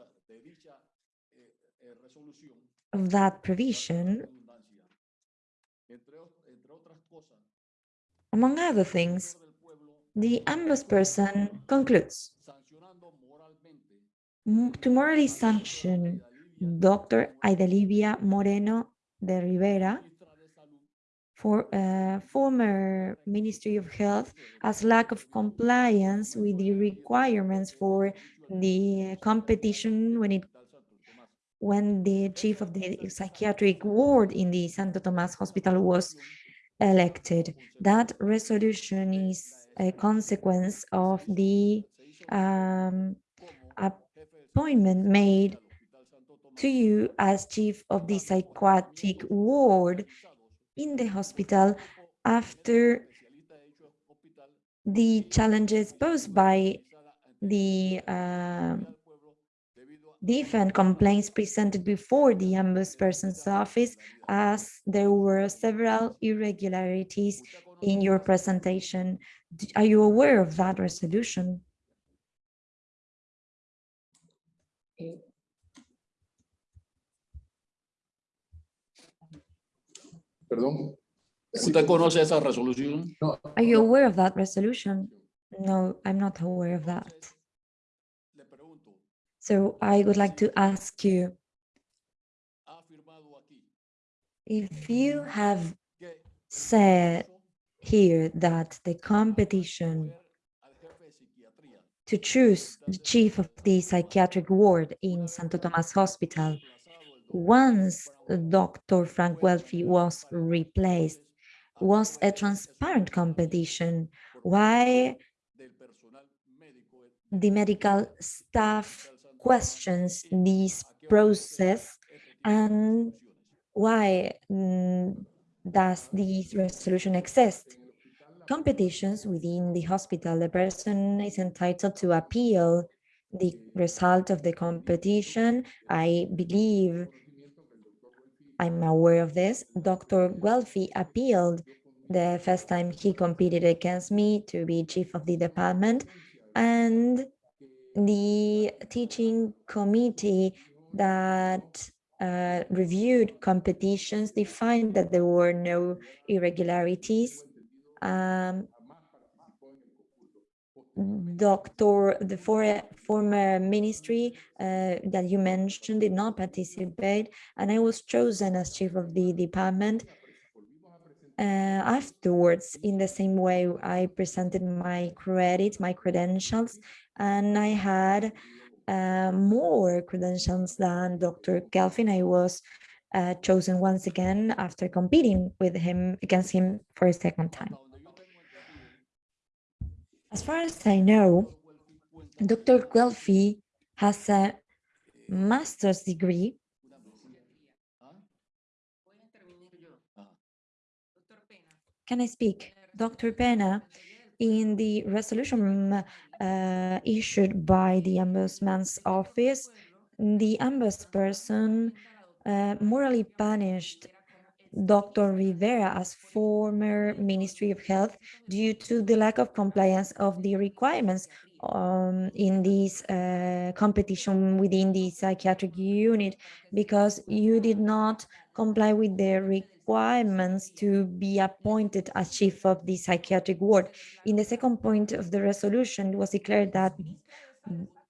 of that provision, among other things, the concludes sancionando moralmente "M- to morally sanction Dr. Aida Libia Moreno de Rivera, for uh, former Ministry of Health as lack of compliance with the requirements for the competition when it when the chief of the psychiatric ward in the Santo Tomas Hospital was elected. That resolution is a consequence of the um, appointment made to you as chief of the psychiatric ward in the hospital after the challenges posed by the um, different complaints presented before the ombudsperson's office as there were several irregularities in your presentation. Are you aware of that resolution? Perdón. ¿Usted conoce esa resolución? Are you aware of that resolution? No, I'm not aware of that. So I would like to ask you ¿ha afirmado aquí if you have said here that the competition al jefe de psiquiatría to choose the chief of the psychiatric ward in Santo Tomas Hospital once Dr. Frank Gelfi was replaced was a transparent competition. Why the medical staff questions this process and why mm, does this resolution exist? Competitions within the hospital, the person is entitled to appeal the result of the competition. I believe I'm aware of this. Dr. Gelfi appealed the first time he competed against me to be chief of the department and the teaching committee that uh, reviewed competitions defined that there were no irregularities. Um, Doctor, the for, former ministry uh, that you mentioned did not participate, and I was chosen as chief of the department. Uh, afterwards, in the same way, I presented my credits, my credentials, and I had uh, more credentials than Dr. Gelfin. I was uh, chosen once again after competing with him against him for a second time. As far as I know, Dr. Gelfi has a master's degree. Can I speak? Dr. Pena, in the resolution uh, issued by the Ombudsman's office, the ombudsperson uh, morally punished Dr. Rivera as former Ministry of Health due to the lack of compliance of the requirements um, in this uh, competition within the psychiatric unit because you did not comply with the requirements to be appointed as chief of the psychiatric ward. In the second point of the resolution, it was declared that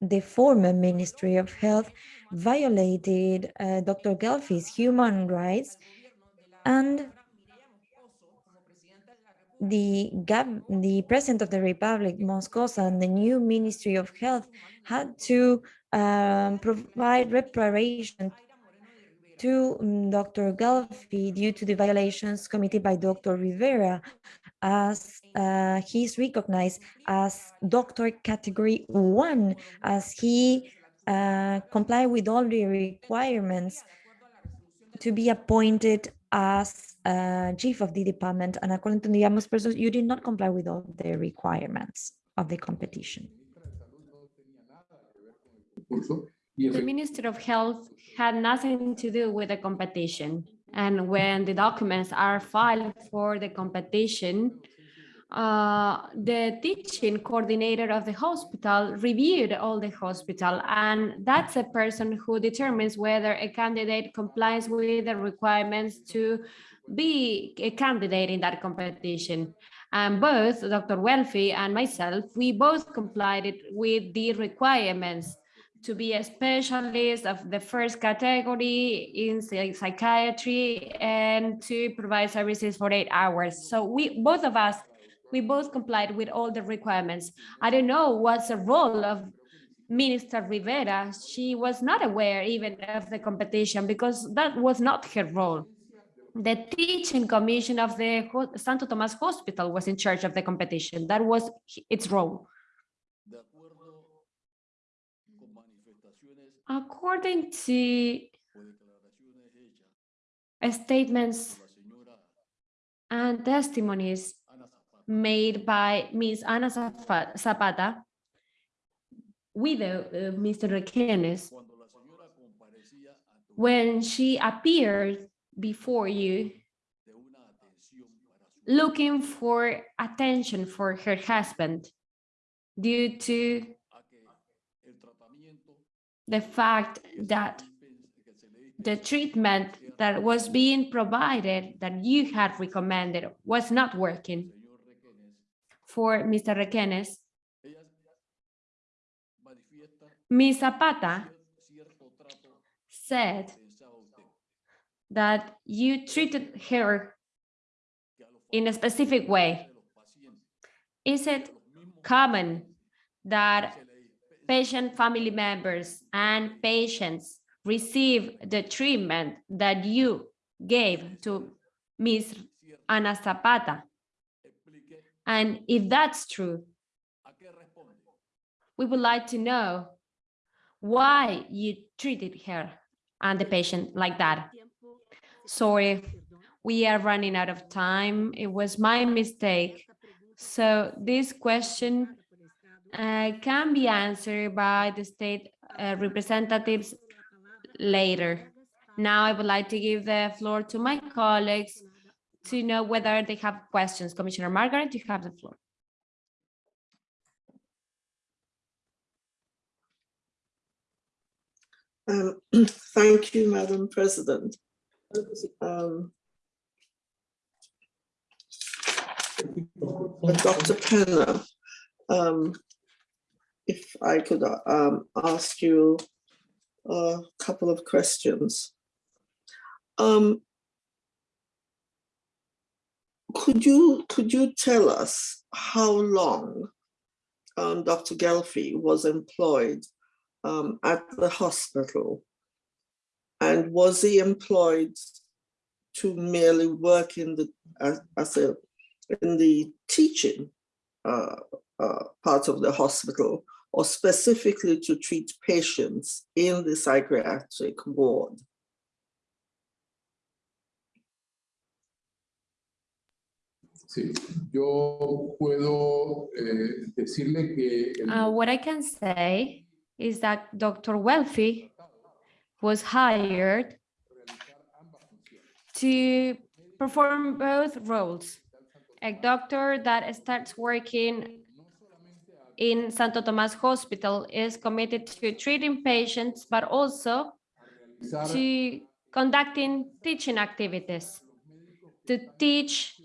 the former Ministry of Health violated uh, Dr. Gelfi's human rights and the the president of the republic moscoso and the new ministry of health had to um, provide reparation to um, dr Gelfi due to the violations committed by dr rivera as uh, he's recognized as doctor category one as he uh, comply with all the requirements to be appointed as chief of the department and according to the ombudsperson, you did not comply with all the requirements of the competition. The Minister of Health had nothing to do with the competition. And when the documents are filed for the competition, uh, the teaching coordinator of the hospital reviewed all the hospital, and that's a person who determines whether a candidate complies with the requirements to be a candidate in that competition. And both Dr. Gelfi and myself, we both complied with the requirements to be a specialist of the first category in psychiatry and to provide services for eight hours. So we, both of us, we both complied with all the requirements. I don't know what's the role of Minister Rivera. She was not aware even of the competition because that was not her role. The teaching commission of the Santo Tomas Hospital was in charge of the competition. That was its role. According to statements and testimonies made by Ms. Ana Zapata, widow of Mr. Requenes, when she appeared before you looking for attention for her husband due to the fact that the treatment that was being provided that you had recommended was not working for Mr. Requenes, Ms. Zapata said that you treated her que a los in a specific way. de los pacientes Is it common that patient family members and patients receive the treatment that you gave to Ms. Ana Zapata? And if that's true, we would like to know why you treated her and the patient like that. Sorry, we are running out of time. It was my mistake. So this question uh, can be answered by the state uh, representatives later. Now I would like to give the floor to my colleagues to know whether they have questions. Commissioner Margaret, you have the floor. Um, *clears throat* Thank you, Madam President. Um, Dr. Penna, um, if I could um, ask you a couple of questions. Um, Could you, could you tell us how long um, Dr. Gelfi was employed um, at the hospital? And was he employed to merely work in the, as, as a, in the teaching uh, uh, part of the hospital or specifically to treat patients in the psychiatric ward? Sí, yo puedo eh, decirle que el Uh, what I can say is that Dr. Gelfi was hired to perform both roles. A doctor that starts working in Santo Tomas Hospital is committed to treating patients, but also to conducting teaching activities, to teach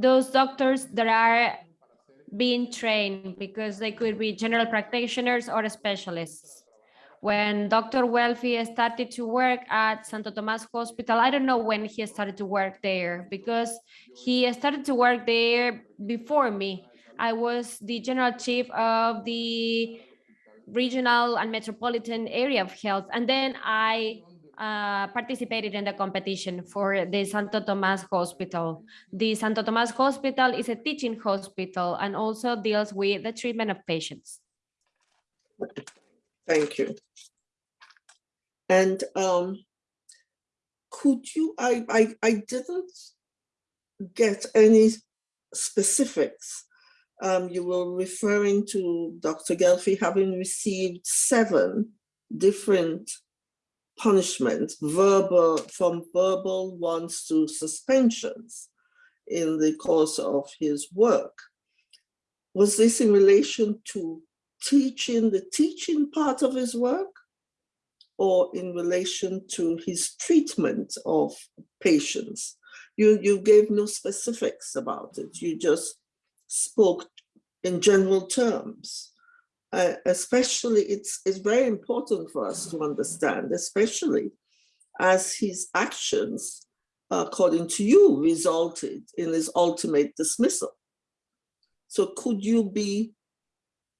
those doctors that are being trained because they could be general practitioners or specialists. When Dr. Gelfi started to work at Santo Tomas Hospital, I don't know when he started to work there because he started to work there before me. I was the general chief of the regional and metropolitan area of health. And then I uh, participated in the competition for the Santo Tomas Hospital. The Santo Tomas Hospital is a teaching hospital and also deals with the treatment of patients. Thank you. And um, could you, I, I, I didn't get any specifics. Um, you were referring to Dr. Gelfi having received seven different punishments, verbal, from verbal ones to suspensions in the course of his work. Was this in relation to teaching, the teaching part of his work? Or in relation to his treatment of patients? You, you gave no specifics about it. You just spoke in general terms. Uh, especially, it's, it's very important for us to understand, especially as his actions, according to you, resulted in his ultimate dismissal. So could you be,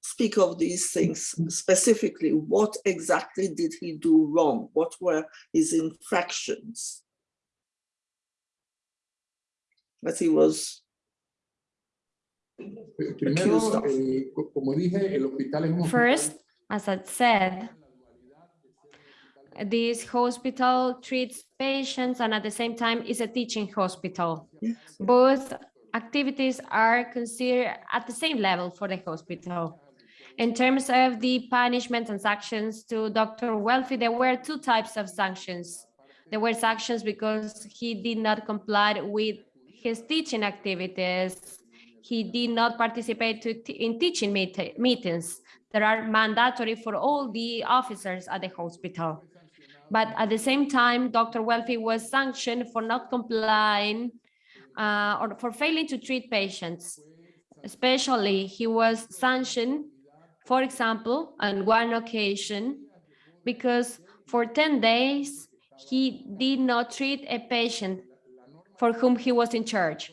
speak of these things specifically? What exactly did he do wrong? What were his infractions? That he was, primero, accused of. eh, co- como dije, el hospital es un hospital First, as I said, this hospital treats patients and at the same time is a teaching hospital. yes, Both activities are considered at the same level for the hospital. In terms of the punishment and sanctions to Dr. Gelfi, there were two types of sanctions. There were sanctions because he did not comply with his teaching activities. He did not participate in teaching meet- meetings that are mandatory for all the officers at the hospital. But at the same time, Dr. Gelfi was sanctioned for not complying uh, or for failing to treat patients. Especially, he was sanctioned, for example, on one occasion, because for 10 days, he did not treat a patient for whom he was in charge.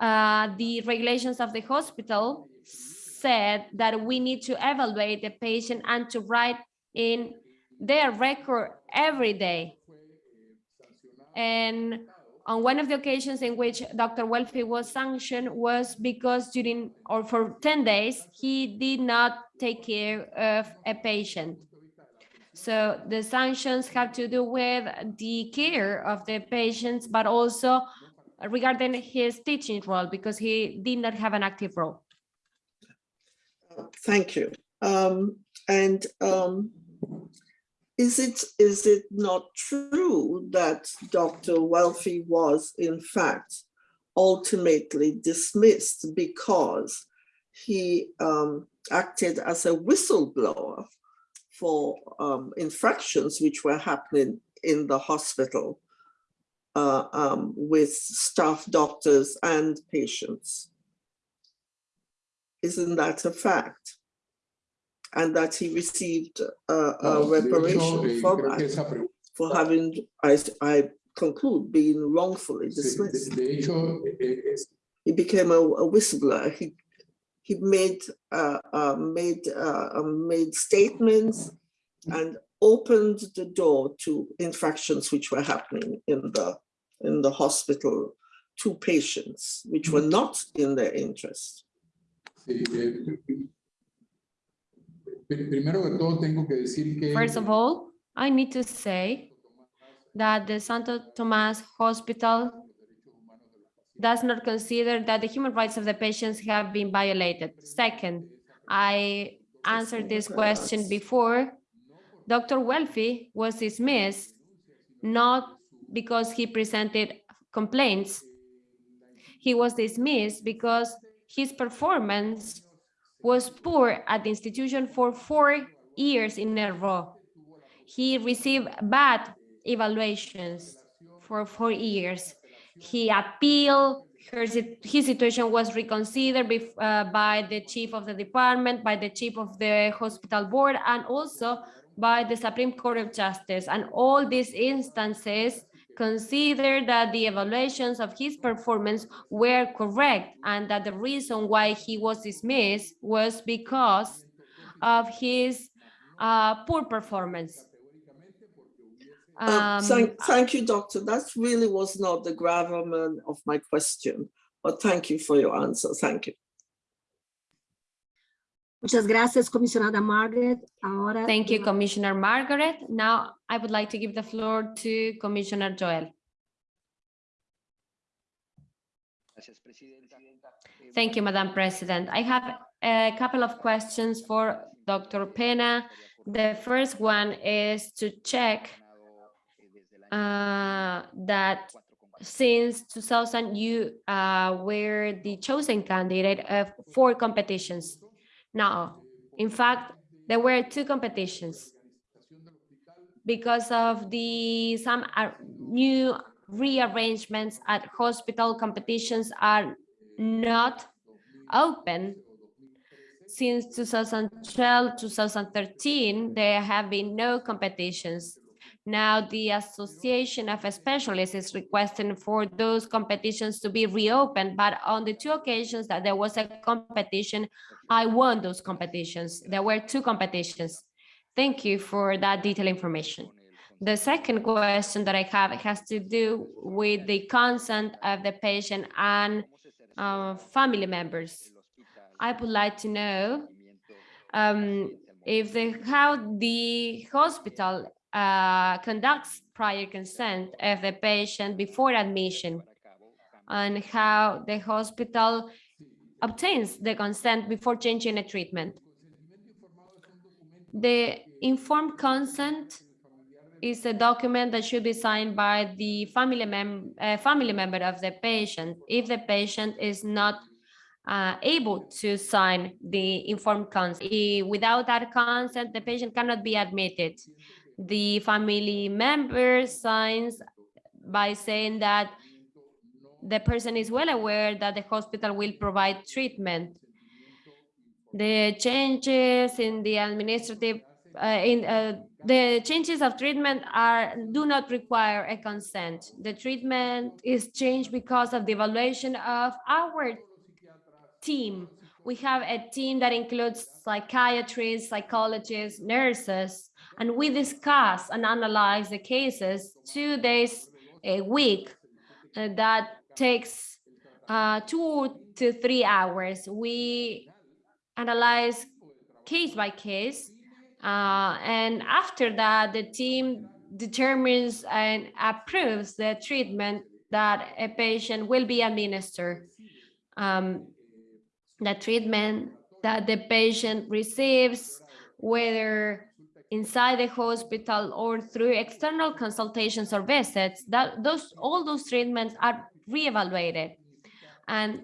Uh, the regulations of the hospital said that we need to evaluate the patient and to write in their record every day. And on one of the occasions in which Dr. Gelfi was sanctioned was because during or for 10 days, he did not take care of a patient. So the sanctions have to do with the care of the patients, but also regarding his teaching role because he did not have an active role. Thank you. Um, and um, is it is it not true that Dr. Gelfi was in fact ultimately dismissed because he um, acted as a whistleblower for um, infractions which were happening in the hospital uh, um, with staff, doctors, and patients? Isn't that a fact? And that he received uh, a No, reparation for that, for having, I, I conclude, being wrongfully de, dismissed. de hecho, es- He became a, a whistleblower. He, he made, uh, uh, made, uh, uh, made statements and opened the door to infractions which were happening in the, in the hospital to patients, which were not in their interest. sí, eh, pri- primero que todo tengo que decir que First of all, I need to say that the Santo Tomas Hospital does not consider that the human rights of the patients have been violated. Second, I answered this question before. Dr. Gelfi was dismissed not because he presented complaints. He was dismissed because his performance was poor at the institution for four years in a row. He received bad evaluations for four years. He appealed, his situation was reconsidered uh, by the chief of the department, by the chief of the hospital board, and also by the Supreme Court of Justice. And all these instances consider that the evaluations of his performance were correct and that the reason why he was dismissed was because of his uh, poor performance. Uh, Um, Thank, thank you, doctor. That really was not the gravamen of my question, but thank you for your answer. Thank you. Muchas gracias, comisionada Margaret. Ahora. Thank you, Commissioner Margaret. Now I would like to give the floor to Commissioner Joel. Thank you, Madam President. I have a couple of questions for Dr. Pena. The first one is to check uh, that since 2000, you uh, were the chosen candidate of four competitions. Now, in fact, there were two competitions. Because of the some uh, new rearrangements at hospital competitions are not open. Since 2012 2013 there have been no competitions now the association of specialists is requesting for those competitions to be reopened but on the two occasions that there was a competition i won those competitions. There were two competitions. Thank you for that detailed information. The second question that I have has to do with the consent of the patient and uh, family members. I would like to know um, if the how the hospital uh, conducts prior consent of the patient before admission and how the hospital obtains the consent before changing a treatment. The informed consent is a document that should be signed by the family mem uh, family member of the patient if the patient is not uh, able to sign the informed consent. Without that consent, the patient cannot be admitted. The family member signs by saying that the person is well aware that the hospital will provide treatment. The changes in the administrative, uh, in uh, the changes of treatment are do not require a consent. The treatment is changed because of the evaluation of our team. We have a team that includes psychiatrists, psychologists, nurses, and we discuss and analyze the cases two days a week. uh, that takes uh, two to three hours. We analyze case by case. uh, and after that, the team determines and approves the treatment that a patient will be administered. Um, the treatment that the patient receives, whether inside the hospital or through external consultations or visits, that those all those treatments are reevaluated. And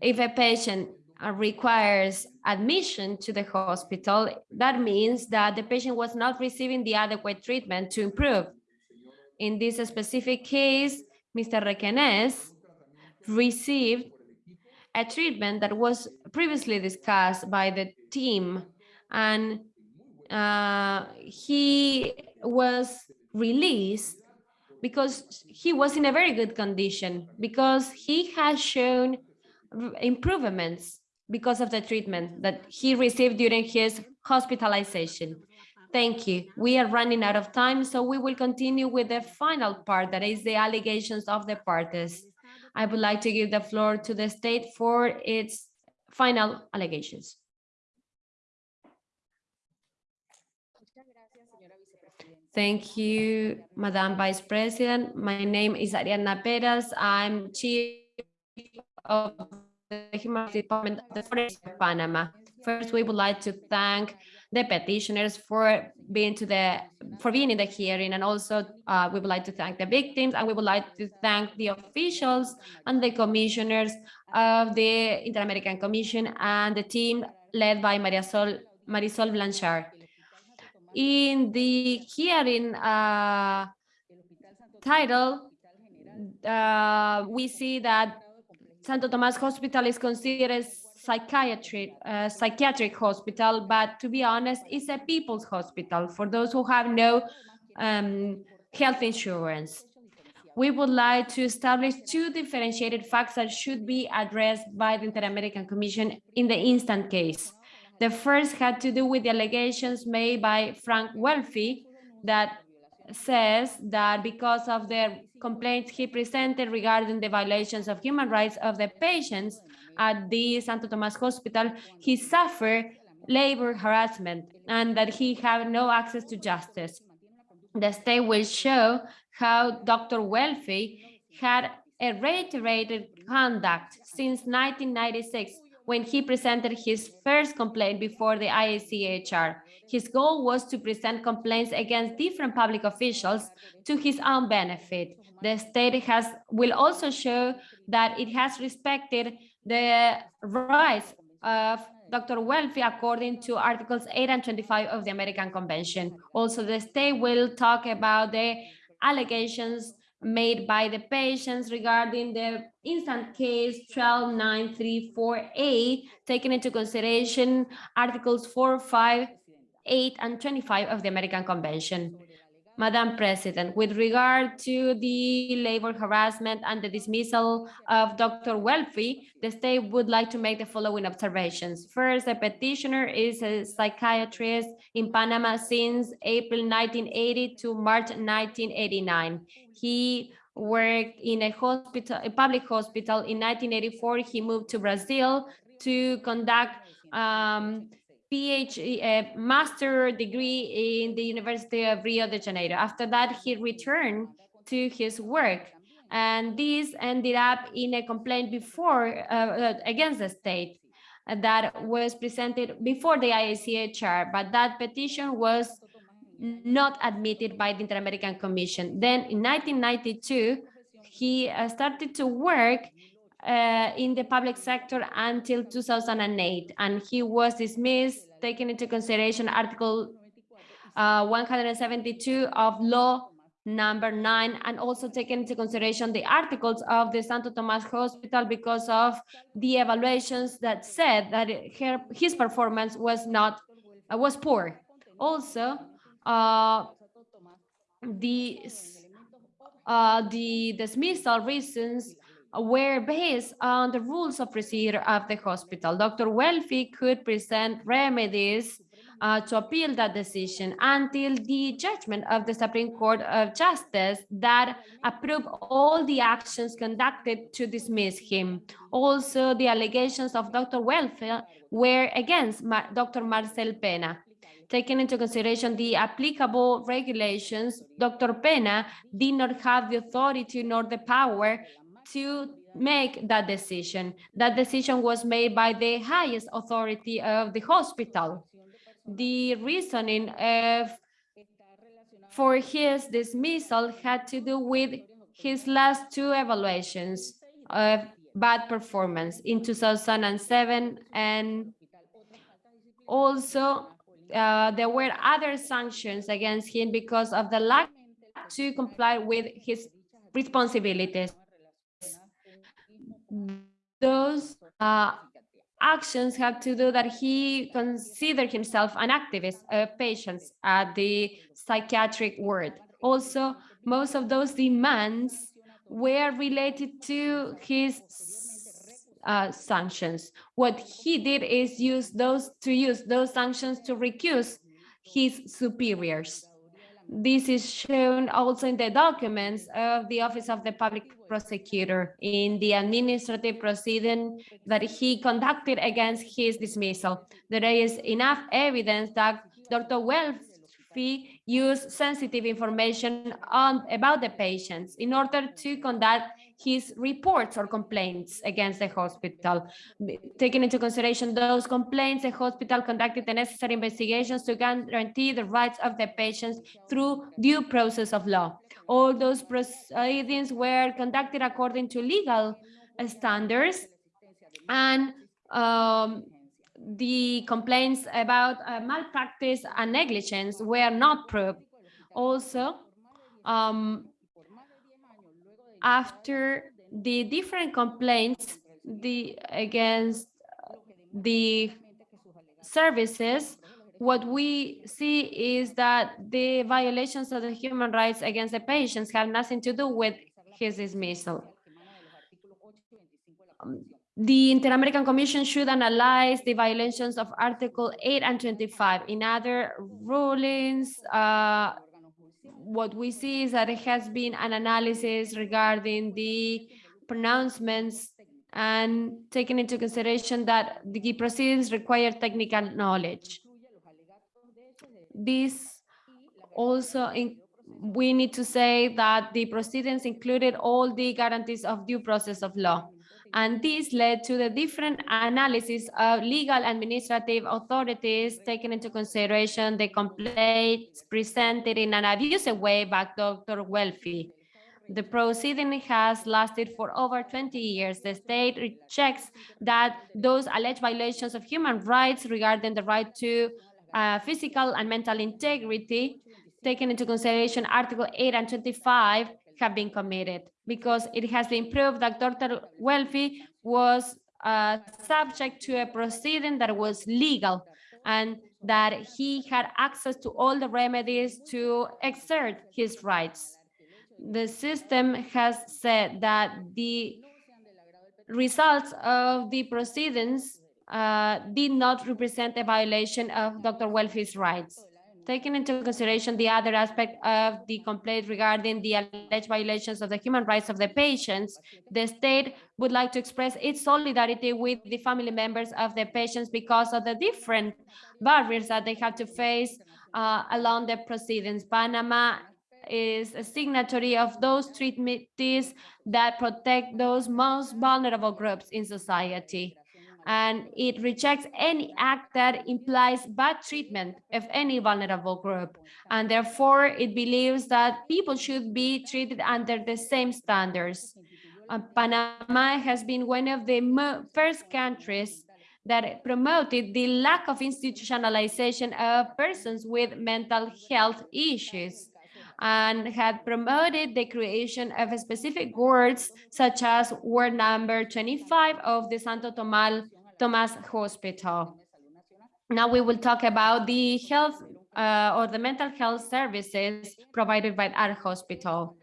if a patient uh, requires admission to the hospital, that means that the patient was not receiving the adequate treatment to improve. In this specific case, Mr. Requenes received a treatment that was previously discussed by the team and uh, he was released because he was in a very good condition because he has shown improvements because of the treatment that he received during his hospitalization. Thank you. We are running out of time, so we will continue with the final part, that is the allegations of the parties. I would like to give the floor to the state for its final allegations. Thank you, Madam Vice President. My name is Ariana Perez. I'm Chief of the Human Department of the Forest of Panama. First, we would like to thank the petitioners for being to the for being in the hearing, and also uh, we would like to thank the victims, and we would like to thank the officials and the commissioners of the Inter-American Commission and the team led by Maria Sol Marisol Blanchard. In the hearing uh, title, uh, we see that Santo Tomas Hospital is considered psychiatric, uh, psychiatric hospital, but to be honest, it's a people's hospital for those who have no um, health insurance. We would like to establish two differentiated facts that should be addressed by the Inter-American Commission in the instant case. The first had to do with the allegations made by Frank Gelfi that says that because of the complaints he presented regarding the violations of human rights of the patients at the Santo Tomas Hospital, he suffered labor harassment and that he had no access to justice. The state will show how Dr. Gelfi had a reiterated conduct since 1996 when he presented his first complaint before the IACHR. His goal was to present complaints against different public officials to his own benefit. The state has will also show that it has respected the rights of Dr. Gelfi according to Articles 8 and 25 of the American Convention. Also, the state will talk about the allegations made by the patients regarding the instant case 12934A, taking into consideration Articles 4, 5, 8, and 25 of the American Convention. Madam President, with regard to the labor harassment and the dismissal of Dr. Gelfi, the state would like to make the following observations. First, the petitioner is a psychiatrist in Panama since April 1980 to March 1989. He worked in a hospital, a public hospital. In 1984, he moved to Brazil to conduct um, PhD, a master degree in the University of Rio de Janeiro. After that, he returned to his work. And this ended up in a complaint before uh, uh, against the state that was presented before the IACHR, but that petition was not admitted by the Inter-American Commission. Then in 1992, he uh, started to work uh, in the public sector until 2008, and he was dismissed, taking into consideration Article uh, 172 of Law number nine, and also taking into consideration the articles of the Santo Tomas Hospital because of the evaluations that said that her, his performance was not, uh, was poor. Also, uh, the, uh, the dismissal reasons were based on the rules of procedure of the hospital. Dr. Gelfi could present remedies uh, to appeal that decision until the judgment of the Supreme Court of Justice that approved all the actions conducted to dismiss him. Also, the allegations of Dr. Gelfi were against Dr. Marcel Pena. Taking into consideration the applicable regulations, Dr. Pena did not have the authority nor the power to make that decision. That decision was made by the highest authority of the hospital. The reasoning of for his dismissal had to do with his last two evaluations of bad performance in 2007 and also uh, there were other sanctions against him because of the lack to comply with his responsibilities. Those uh, actions have to do that he considered himself an activist of patients at the psychiatric ward. Also, most of those demands were related to his uh, sanctions. What he did is use those to use those sanctions to recuse his superiors. This is shown also in the documents of the Office of the Public Prosecutor in the administrative proceeding that he conducted against his dismissal. There is enough evidence that Dr. Gelfi used sensitive information on about the patients in order to conduct his reports or complaints against the hospital. Taking into consideration those complaints, the hospital conducted the necessary investigations to guarantee the rights of the patients through due process of law. All those proceedings were conducted according to legal standards and um, the complaints about uh, malpractice and negligence were not proved. Also, um, after the different complaints the against the services, what we see is that the violations of the human rights against the patients have nothing to do with his dismissal. Um, The Inter-American Commission should analyze the violations of Article 8 and 25. In other rulings, uh, what we see is that it has been an analysis regarding the pronouncements and taking into consideration that the proceedings require technical knowledge. This also, in- we need to say that the proceedings included all the guarantees of due process of law. And this led to the different analysis of legal administrative authorities taking into consideration the complaints presented in an abusive way by Dr. Gelfi. The proceeding has lasted for over 20 years. The state rejects that those alleged violations of human rights regarding the right to uh, physical and mental integrity, taking into consideration Article 8 and 25, have been committed because it has been proved that Dr. Gelfi was uh, subject to a proceeding that was legal and that he had access to all the remedies to exert his rights. The system has said that the results of the proceedings uh, did not represent a violation of Dr. Gelfi's rights. Taking into consideration the other aspect of the complaint regarding the alleged violations of the human rights of the patients, the state would like to express its solidarity with the family members of the patients because of the different barriers that they have to face uh, along the proceedings. Panama is a signatory of those treaties that protect those most vulnerable groups in society and it rejects any act that implies bad treatment of any vulnerable group. And therefore, it believes that people should be treated under the same standards. Panama has been one of the first countries that promoted the lack of institutionalization of persons with mental health issues and had promoted the creation of specific wards such as ward number 25 of the Santo Tomal Tomas Hospital. Now we will talk about the health uh, or the mental health services provided by our hospital.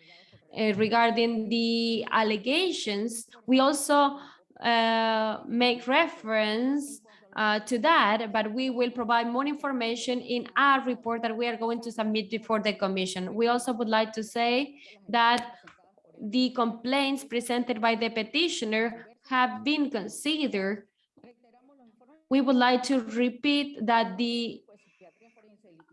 Uh, regarding the allegations, we also uh, make reference uh, to that, but we will provide more information in our report that we are going to submit before the commission. We also would like to say that the complaints presented by the petitioner have been considered. We would like to repeat that the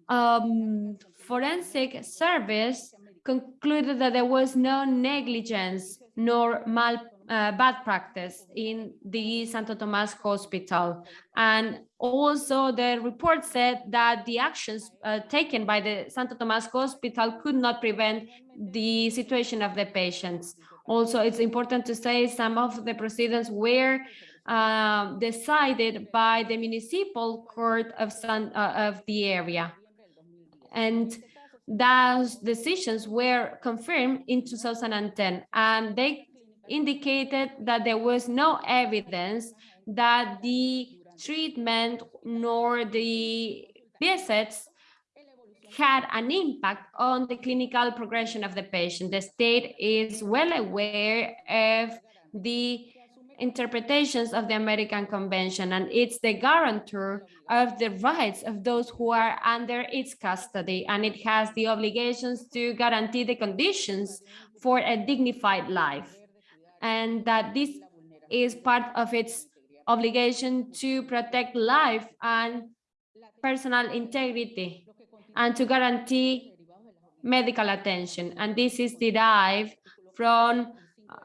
um, forensic service concluded that there was no negligence nor mal uh, bad practice in the Santo Tomas Hospital. And also the report said that the actions uh, taken by the Santo Tomas Hospital could not prevent the situation of the patients. Also, it's important to say some of the proceedings were uh, decided by the municipal court of, San, uh, of the area. And those decisions were confirmed in 2010 and they indicated that there was no evidence that the treatment nor the visits had an impact on the clinical progression of the patient. The state is well aware of the interpretations of the American Convention, and it's the guarantor of the rights of those who are under its custody, and it has the obligations to guarantee the conditions for a dignified life, and that this is part of its obligation to protect life and personal integrity, and to guarantee medical attention, and this is derived from uh,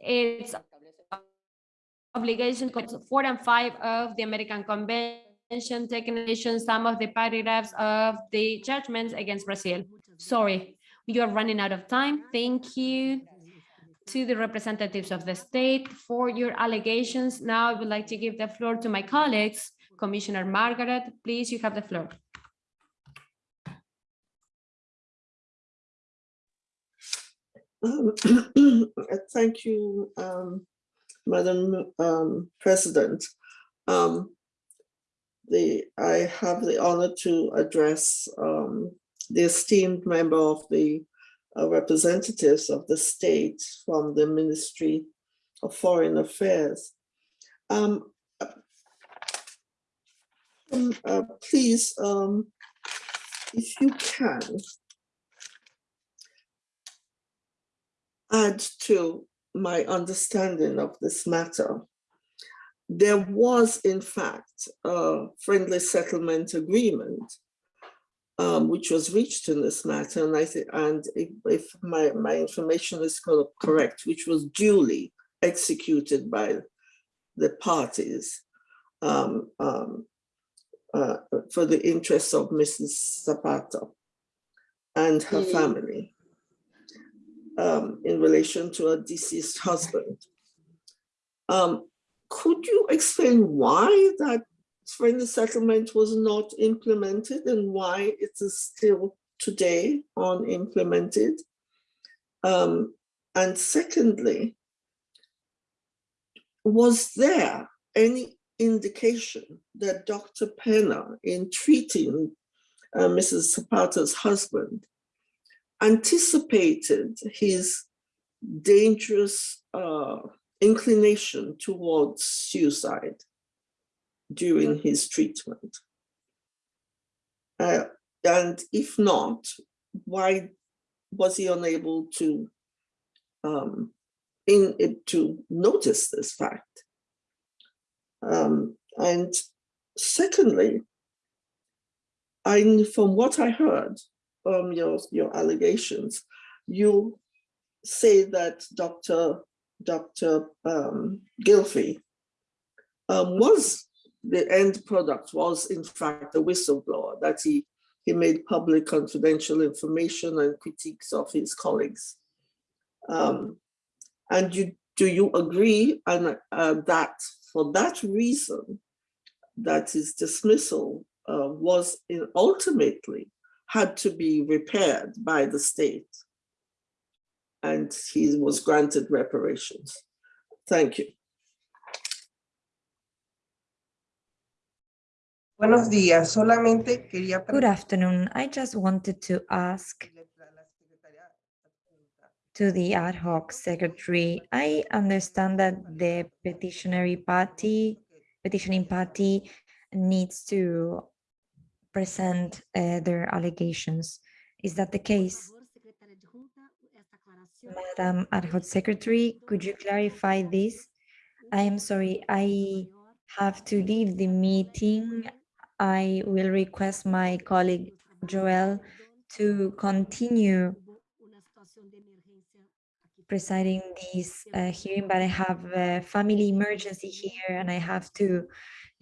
its obligation four and five of the American Convention, taking addition some of the paragraphs of the judgments against Brazil. Sorry, you are running out of time. Thank you to the representatives of the state for your allegations. Now I would like to give the floor to my colleagues. Commissioner Margaret, please, you have the floor. *coughs* Thank you, um, Madam um, President. Um, The, I have the honor to address um, the esteemed member of the representatives of the state from the Ministry of Foreign Affairs. Um, um, uh, Please, um, if you can, add to my understanding of this matter. There was, in fact, a friendly settlement agreement um, which was reached in this matter, and I think, and if, if my, my information is correct, which was duly executed by the parties um, um, uh, for the interests of Mrs. Zapata and her Mm. family um, in relation to her deceased husband. Um, could you explain why that friendly settlement was not implemented and why it is still today unimplemented? Um, and secondly, was there any indication that Dr. Penna, in treating uh, Mrs. Zapata's husband, anticipated his dangerous uh, inclination towards suicide during his treatment? Uh, and if not, why was he unable to um, in it to notice this fact? Um, and secondly, I from what I heard from your your allegations, you say that Dr. Dr. Um, Gelfi um, was the end product was in fact a whistleblower that he he made public confidential information and critiques of his colleagues. Um, and you do you agree uh, that for that reason, that his dismissal uh, was in- ultimately had to be repaired by the state? And he was granted reparations. Thank you. Buenos días, solamente quería Good afternoon. I just wanted to ask a la secretaria esta pregunta. to the ad hoc secretary. I understand that the petitionary party, petitioning party needs to present uh, their allegations. Is that the case? Por favor, secretaria adjunta, esta aclaración. Madam ad hoc secretary, could you clarify this? I am sorry, I have to leave the meeting. I will request my colleague Joel to continue presiding this uh, hearing, but I have a family emergency here and I have to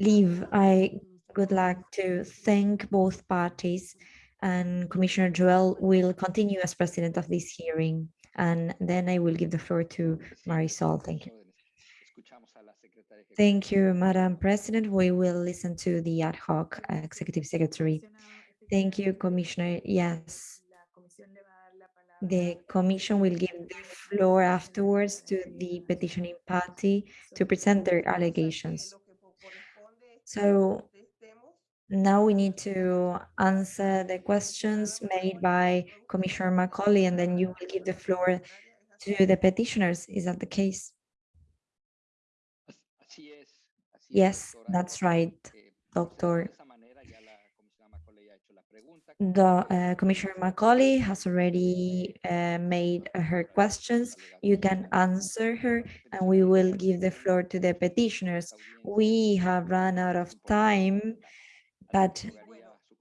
leave. I would like to thank both parties and Commissioner Joel will continue as president of this hearing. And then I will give the floor to Marisol. Thank you. Thank you, Madam President. We will listen to the ad hoc executive secretary. Thank you, Commissioner. Yes. The commission will give the floor afterwards to the petitioning party to present their allegations. So now we need to answer the questions made by Commissioner Macaulay, and then you will give the floor to the petitioners. Is that the case? Yes, that's right, doctor. The uh, Commissioner Macaulay has already uh, made her questions. You can answer her and we will give the floor to the petitioners. We have run out of time, but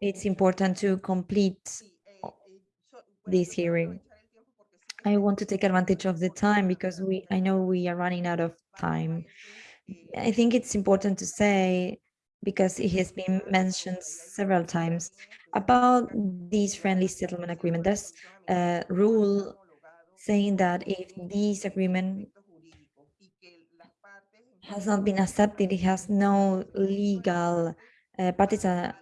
it's important to complete Sí, eh, eh, so- bueno, this hearing. aprovechar el tiempo porque sé que I want to take advantage of the time because we, I know we are running out of time. I think it's important to say, because it has been mentioned several times, about these friendly settlement agreement. There's a rule saying that if this agreement has not been accepted, it has no legal uh, parties. are-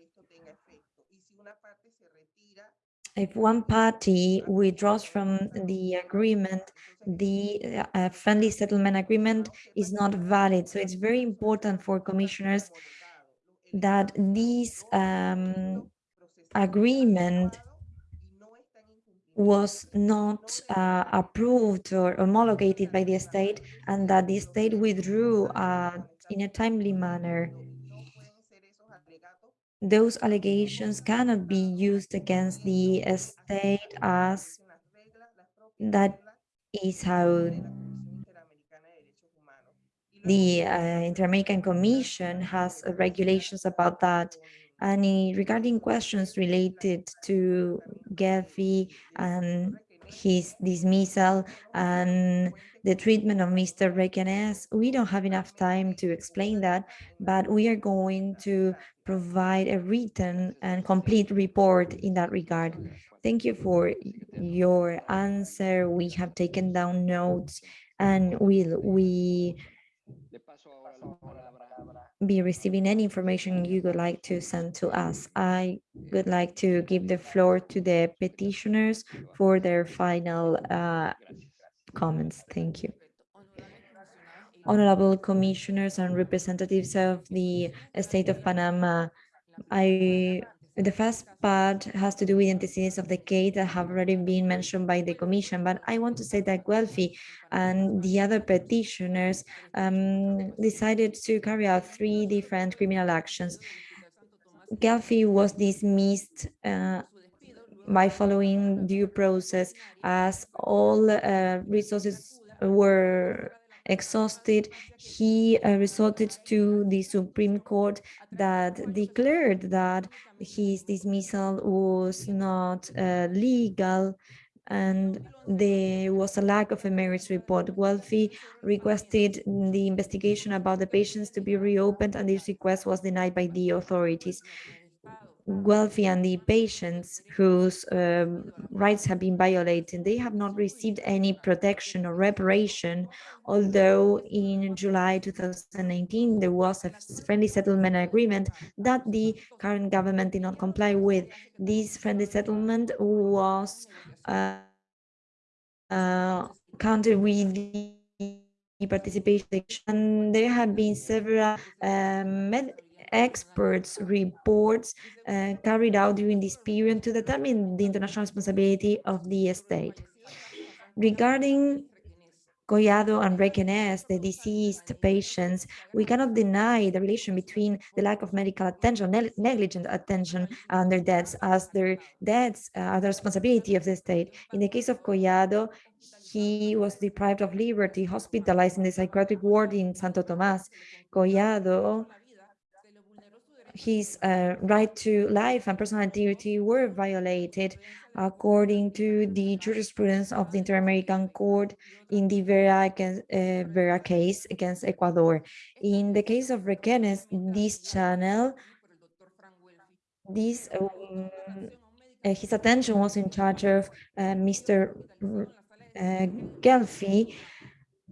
If one party withdraws from the agreement, the uh, friendly settlement agreement is not valid. So it's very important for commissioners that this um, agreement was not uh, approved or homologated by the state and that the state withdrew uh, in a timely manner. Those allegations cannot be used against the state as that is how the uh, Inter-American Commission has uh, regulations about that. And i- regarding questions related to Gelfi and his dismissal and the treatment of Mr. Requenes, we don't have enough time to explain that, but we are going to provide a written and complete report in that regard. Thank you for your answer. We have taken down notes and will we be receiving any information you would like to send to us. I would like to give the floor to the petitioners for their final uh, comments. Thank you. Honorable commissioners and representatives of the state of Panama, I, the first part has to do with the antecedents of the case that have already been mentioned by the commission, but I want to say that Gelfi and the other petitioners um, decided to carry out three different criminal actions. Gelfi was dismissed uh, by following due process as all uh, resources were exhausted. He uh, resorted to the Supreme Court that declared that his dismissal was not uh, legal and there was a lack of a merits report. Gelfi requested the investigation about the patients to be reopened and this request was denied by the authorities. Gelfi and the patients whose um, rights have been violated, they have not received any protection or reparation, although in July 2019 there was a friendly settlement agreement that the current government did not comply with. This friendly settlement was uh, uh, counted with the participation and there have been several um, experts reports uh, carried out during this period to determine the international responsibility of the state. Regarding Collado and Requenes, the deceased patients, we cannot deny the relation between the lack of medical attention, ne negligent attention and their deaths, as their deaths are the responsibility of the state. In the case of Collado, he was deprived of liberty, hospitalized in the psychiatric ward in Santo Tomas. Collado his uh, right to life and personal integrity were violated according to the jurisprudence of the Inter-American Court in the Vera, against, uh, Vera case against Ecuador. In the case of Requenes, this channel, this um, uh, his attention was in charge of uh, Mr. Uh, Gelfi,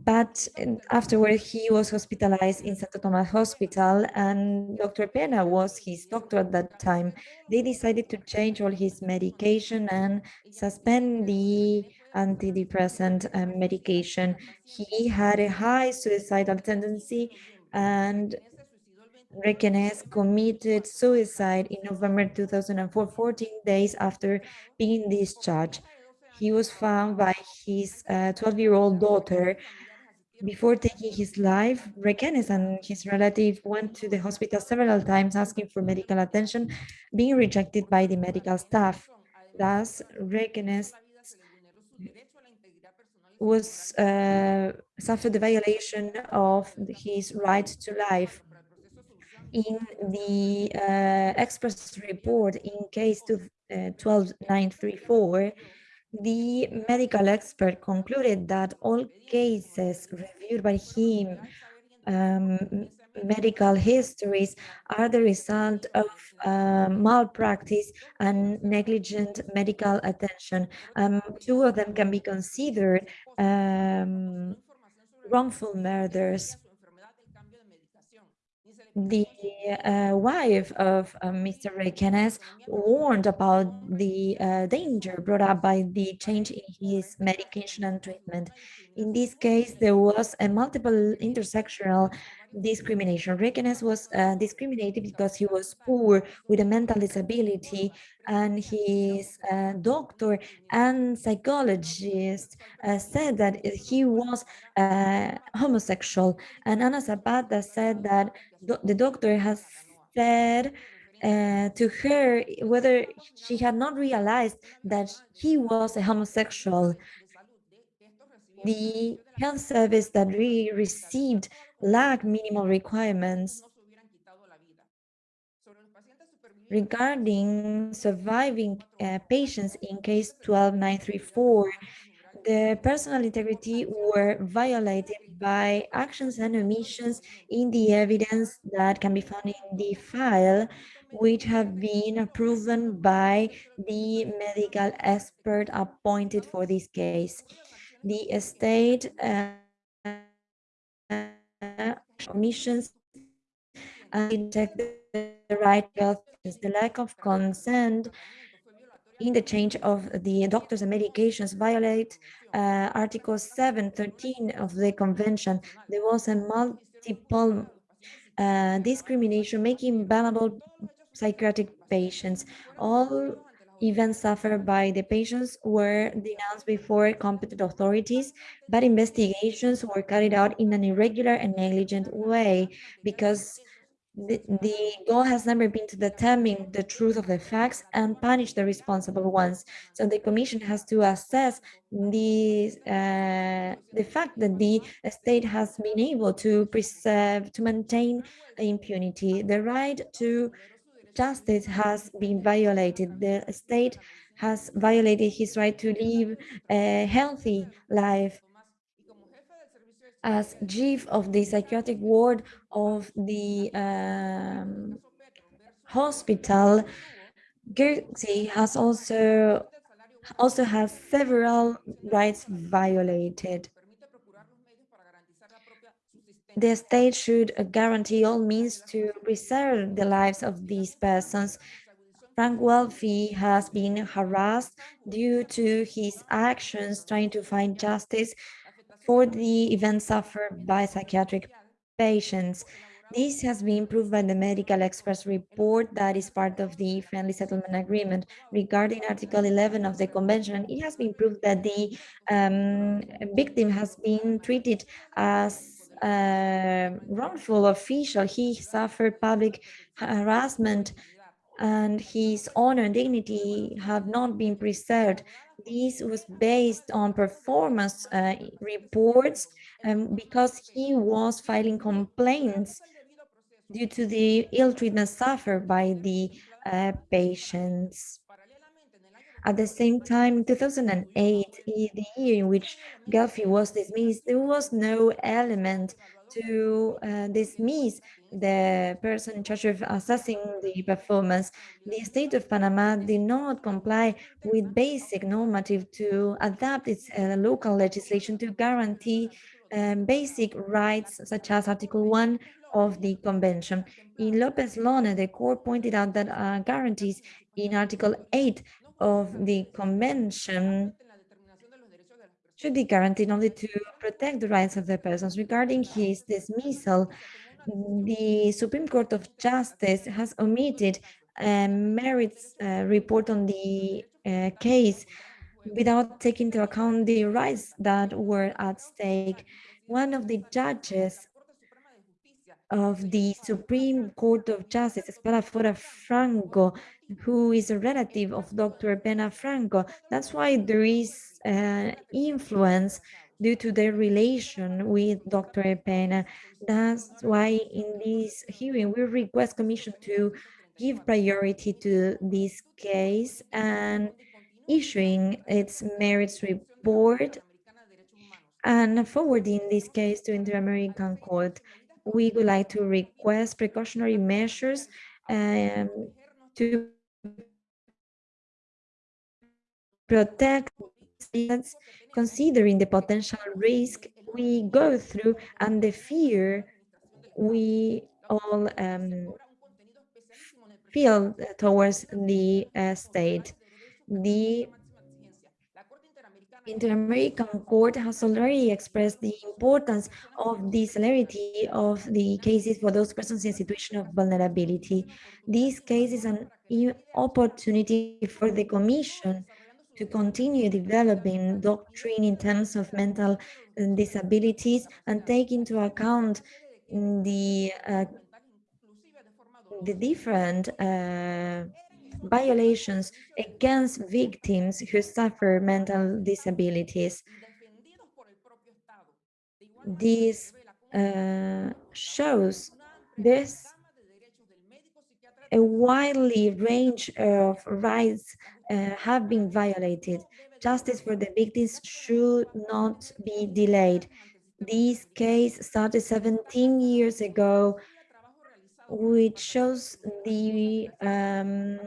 but afterward he was hospitalized in Santo Tomas Hospital and Dr. Pena was his doctor at that time. They decided to change all his medication and suspend the antidepressant um, medication. He had a high suicidal tendency and Requenes committed suicide in November 2004, 14 days after being discharged. He was found by his 12-year-old uh, daughter before taking his life, Requenes and his relative went to the hospital several times asking for medical attention, being rejected by the medical staff. Thus, Requenes was uh, suffered the violation of his right to life. In the uh, express report in case uh, 12934, the medical expert concluded that all cases reviewed by him, um, medical histories, are the result of uh, malpractice and negligent medical attention. Um, two of them can be considered um, wrongful murders the uh, wife of uh, Mr. Requenes warned about the uh, danger brought up by the change in his medication and treatment. In this case, there was a multiple intersectional discrimination. Requenes was uh, discriminated because he was poor with a mental disability and his uh, doctor and psychologist uh, said that he was uh, homosexual. And Ana Zapata said that do the doctor has said uh, to her whether she had not realized that he was a homosexual. The health service that we received lack minimal requirements regarding surviving uh, patients in case 12934 the personal integrity were violated by actions and omissions in the evidence that can be found in the file which have been proven by the medical expert appointed for this case the estate uh, omissions and check the right of the lack of consent in the change of the doctors and medications violate uh, Article 713 of the convention. There was a multiple uh, discrimination making vulnerable psychiatric patients. All events suffered by the patients were denounced before competent authorities, but investigations were carried out in an irregular and negligent way because the, the goal has never been to determine the truth of the facts and punish the responsible ones. So the commission has to assess the, uh, the fact that the state has been able to preserve, to maintain impunity. The right to justice has been violated. The state has violated his right to live a healthy life. As chief of the psychiatric ward of the um, hospital, Guernsey has also also has several rights violated. The state should guarantee all means to preserve the lives of these persons. Frank Gelfi has been harassed due to his actions trying to find justice for the events suffered by psychiatric patients. This has been proved by the medical experts report that is part of the friendly settlement agreement regarding Article 11 of the convention. It has been proved that the um, victim has been treated as a wrongful official. He suffered public harassment and his honor and dignity have not been preserved. This was based on performance uh, reports um, because he was filing complaints due to the ill treatment suffered by the uh, patients. At the same time, in 2008, the year in which Gelfi was dismissed, there was no element to uh, dismiss the person in charge of assessing the performance. The state of Panama did not comply with basic normative to adapt its uh, local legislation to guarantee um, basic rights such as Article 1 of the convention. In Lopez Lone, the court pointed out that uh, guarantees in Article 8 of the convention should be guaranteed only to protect the rights of the persons. Regarding his dismissal, the Supreme Court of Justice has omitted a merits uh, report on the uh, case without taking into account the rights that were at stake. One of the judges of the Supreme Court of Justice, Esparafora Franco, who is a relative of Dr. Pena Franco. That's why there is uh, influence due to their relation with Dr. Pena. That's why in this hearing, we request Commission to give priority to this case and issuing its merits report and forwarding this case to Inter-American Court we would like to request precautionary measures um, to protect considering the potential risk we go through and the fear we all um, feel towards the uh, state. The Inter-American Court has already expressed the importance of the celerity of the cases for those persons in a situation of vulnerability. This case is an opportunity for the Commission to continue developing doctrine in terms of mental uh, disabilities and take into account the uh, the different uh, violations against victims who suffer mental disabilities. This uh, shows this a widely range of rights uh, have been violated. Justice for the victims should not be delayed. This case started 17 years ago which shows the um,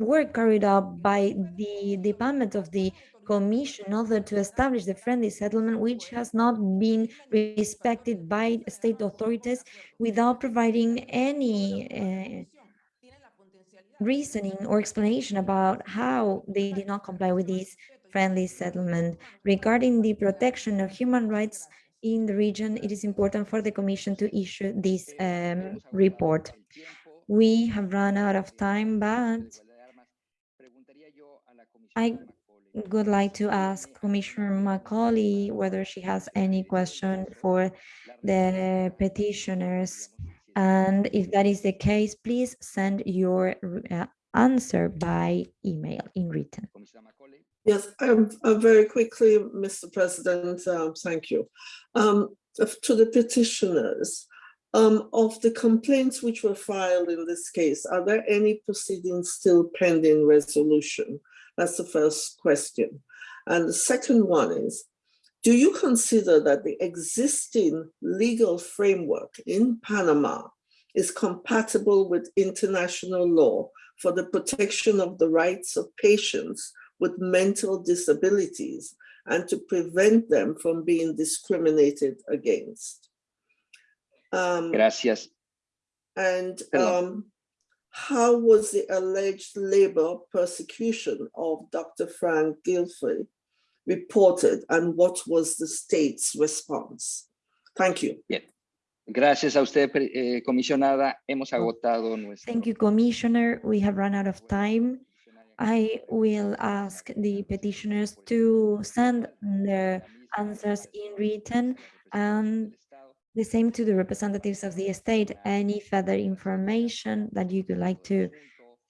work carried out by the Department of the Commission in order to establish the friendly settlement, which has not been respected by state authorities without providing any uh, reasoning or explanation about how they did not comply with this friendly settlement. Regarding the protection of human rights in the region, it is important for the Commission to issue this um, report. We have run out of time, but I would like to ask Commissioner Macaulay whether she has any question for the petitioners. And if that is the case, please send your uh, answer by email in written. Yes, um, uh, very quickly, Mr. President, um, thank you. Um, to the petitioners, um, of the complaints which were filed in this case, are there any proceedings still pending resolution? That's the first question. And the second one is, do you consider that the existing legal framework in Panama is compatible with international law for the protection of the rights of patients with mental disabilities and to prevent them from being discriminated against. Um, Gracias. and um, how was the alleged labor persecution of Dr. Frank Gelfi reported and what was the state's response? Thank you. Gracias a usted, pre- eh, comisionada. Hemos agotado nuestro. Thank you, Commissioner. We have run out of time. I will ask the petitioners to send their answers in written and the same to the representatives of the state. Any further information that you would like to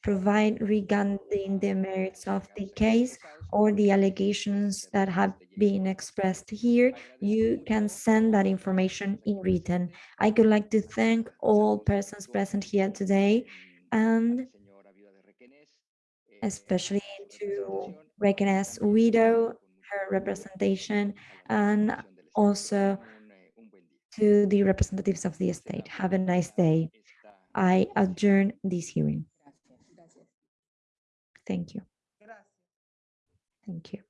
provide regarding the merits of the case or the allegations that have been expressed here, you can send that information in written. I would like to thank all persons present here today and especially to recognize widow, her representation, and also to the representatives of the estate. Have a nice day. I adjourn this hearing. Thank you. Thank you.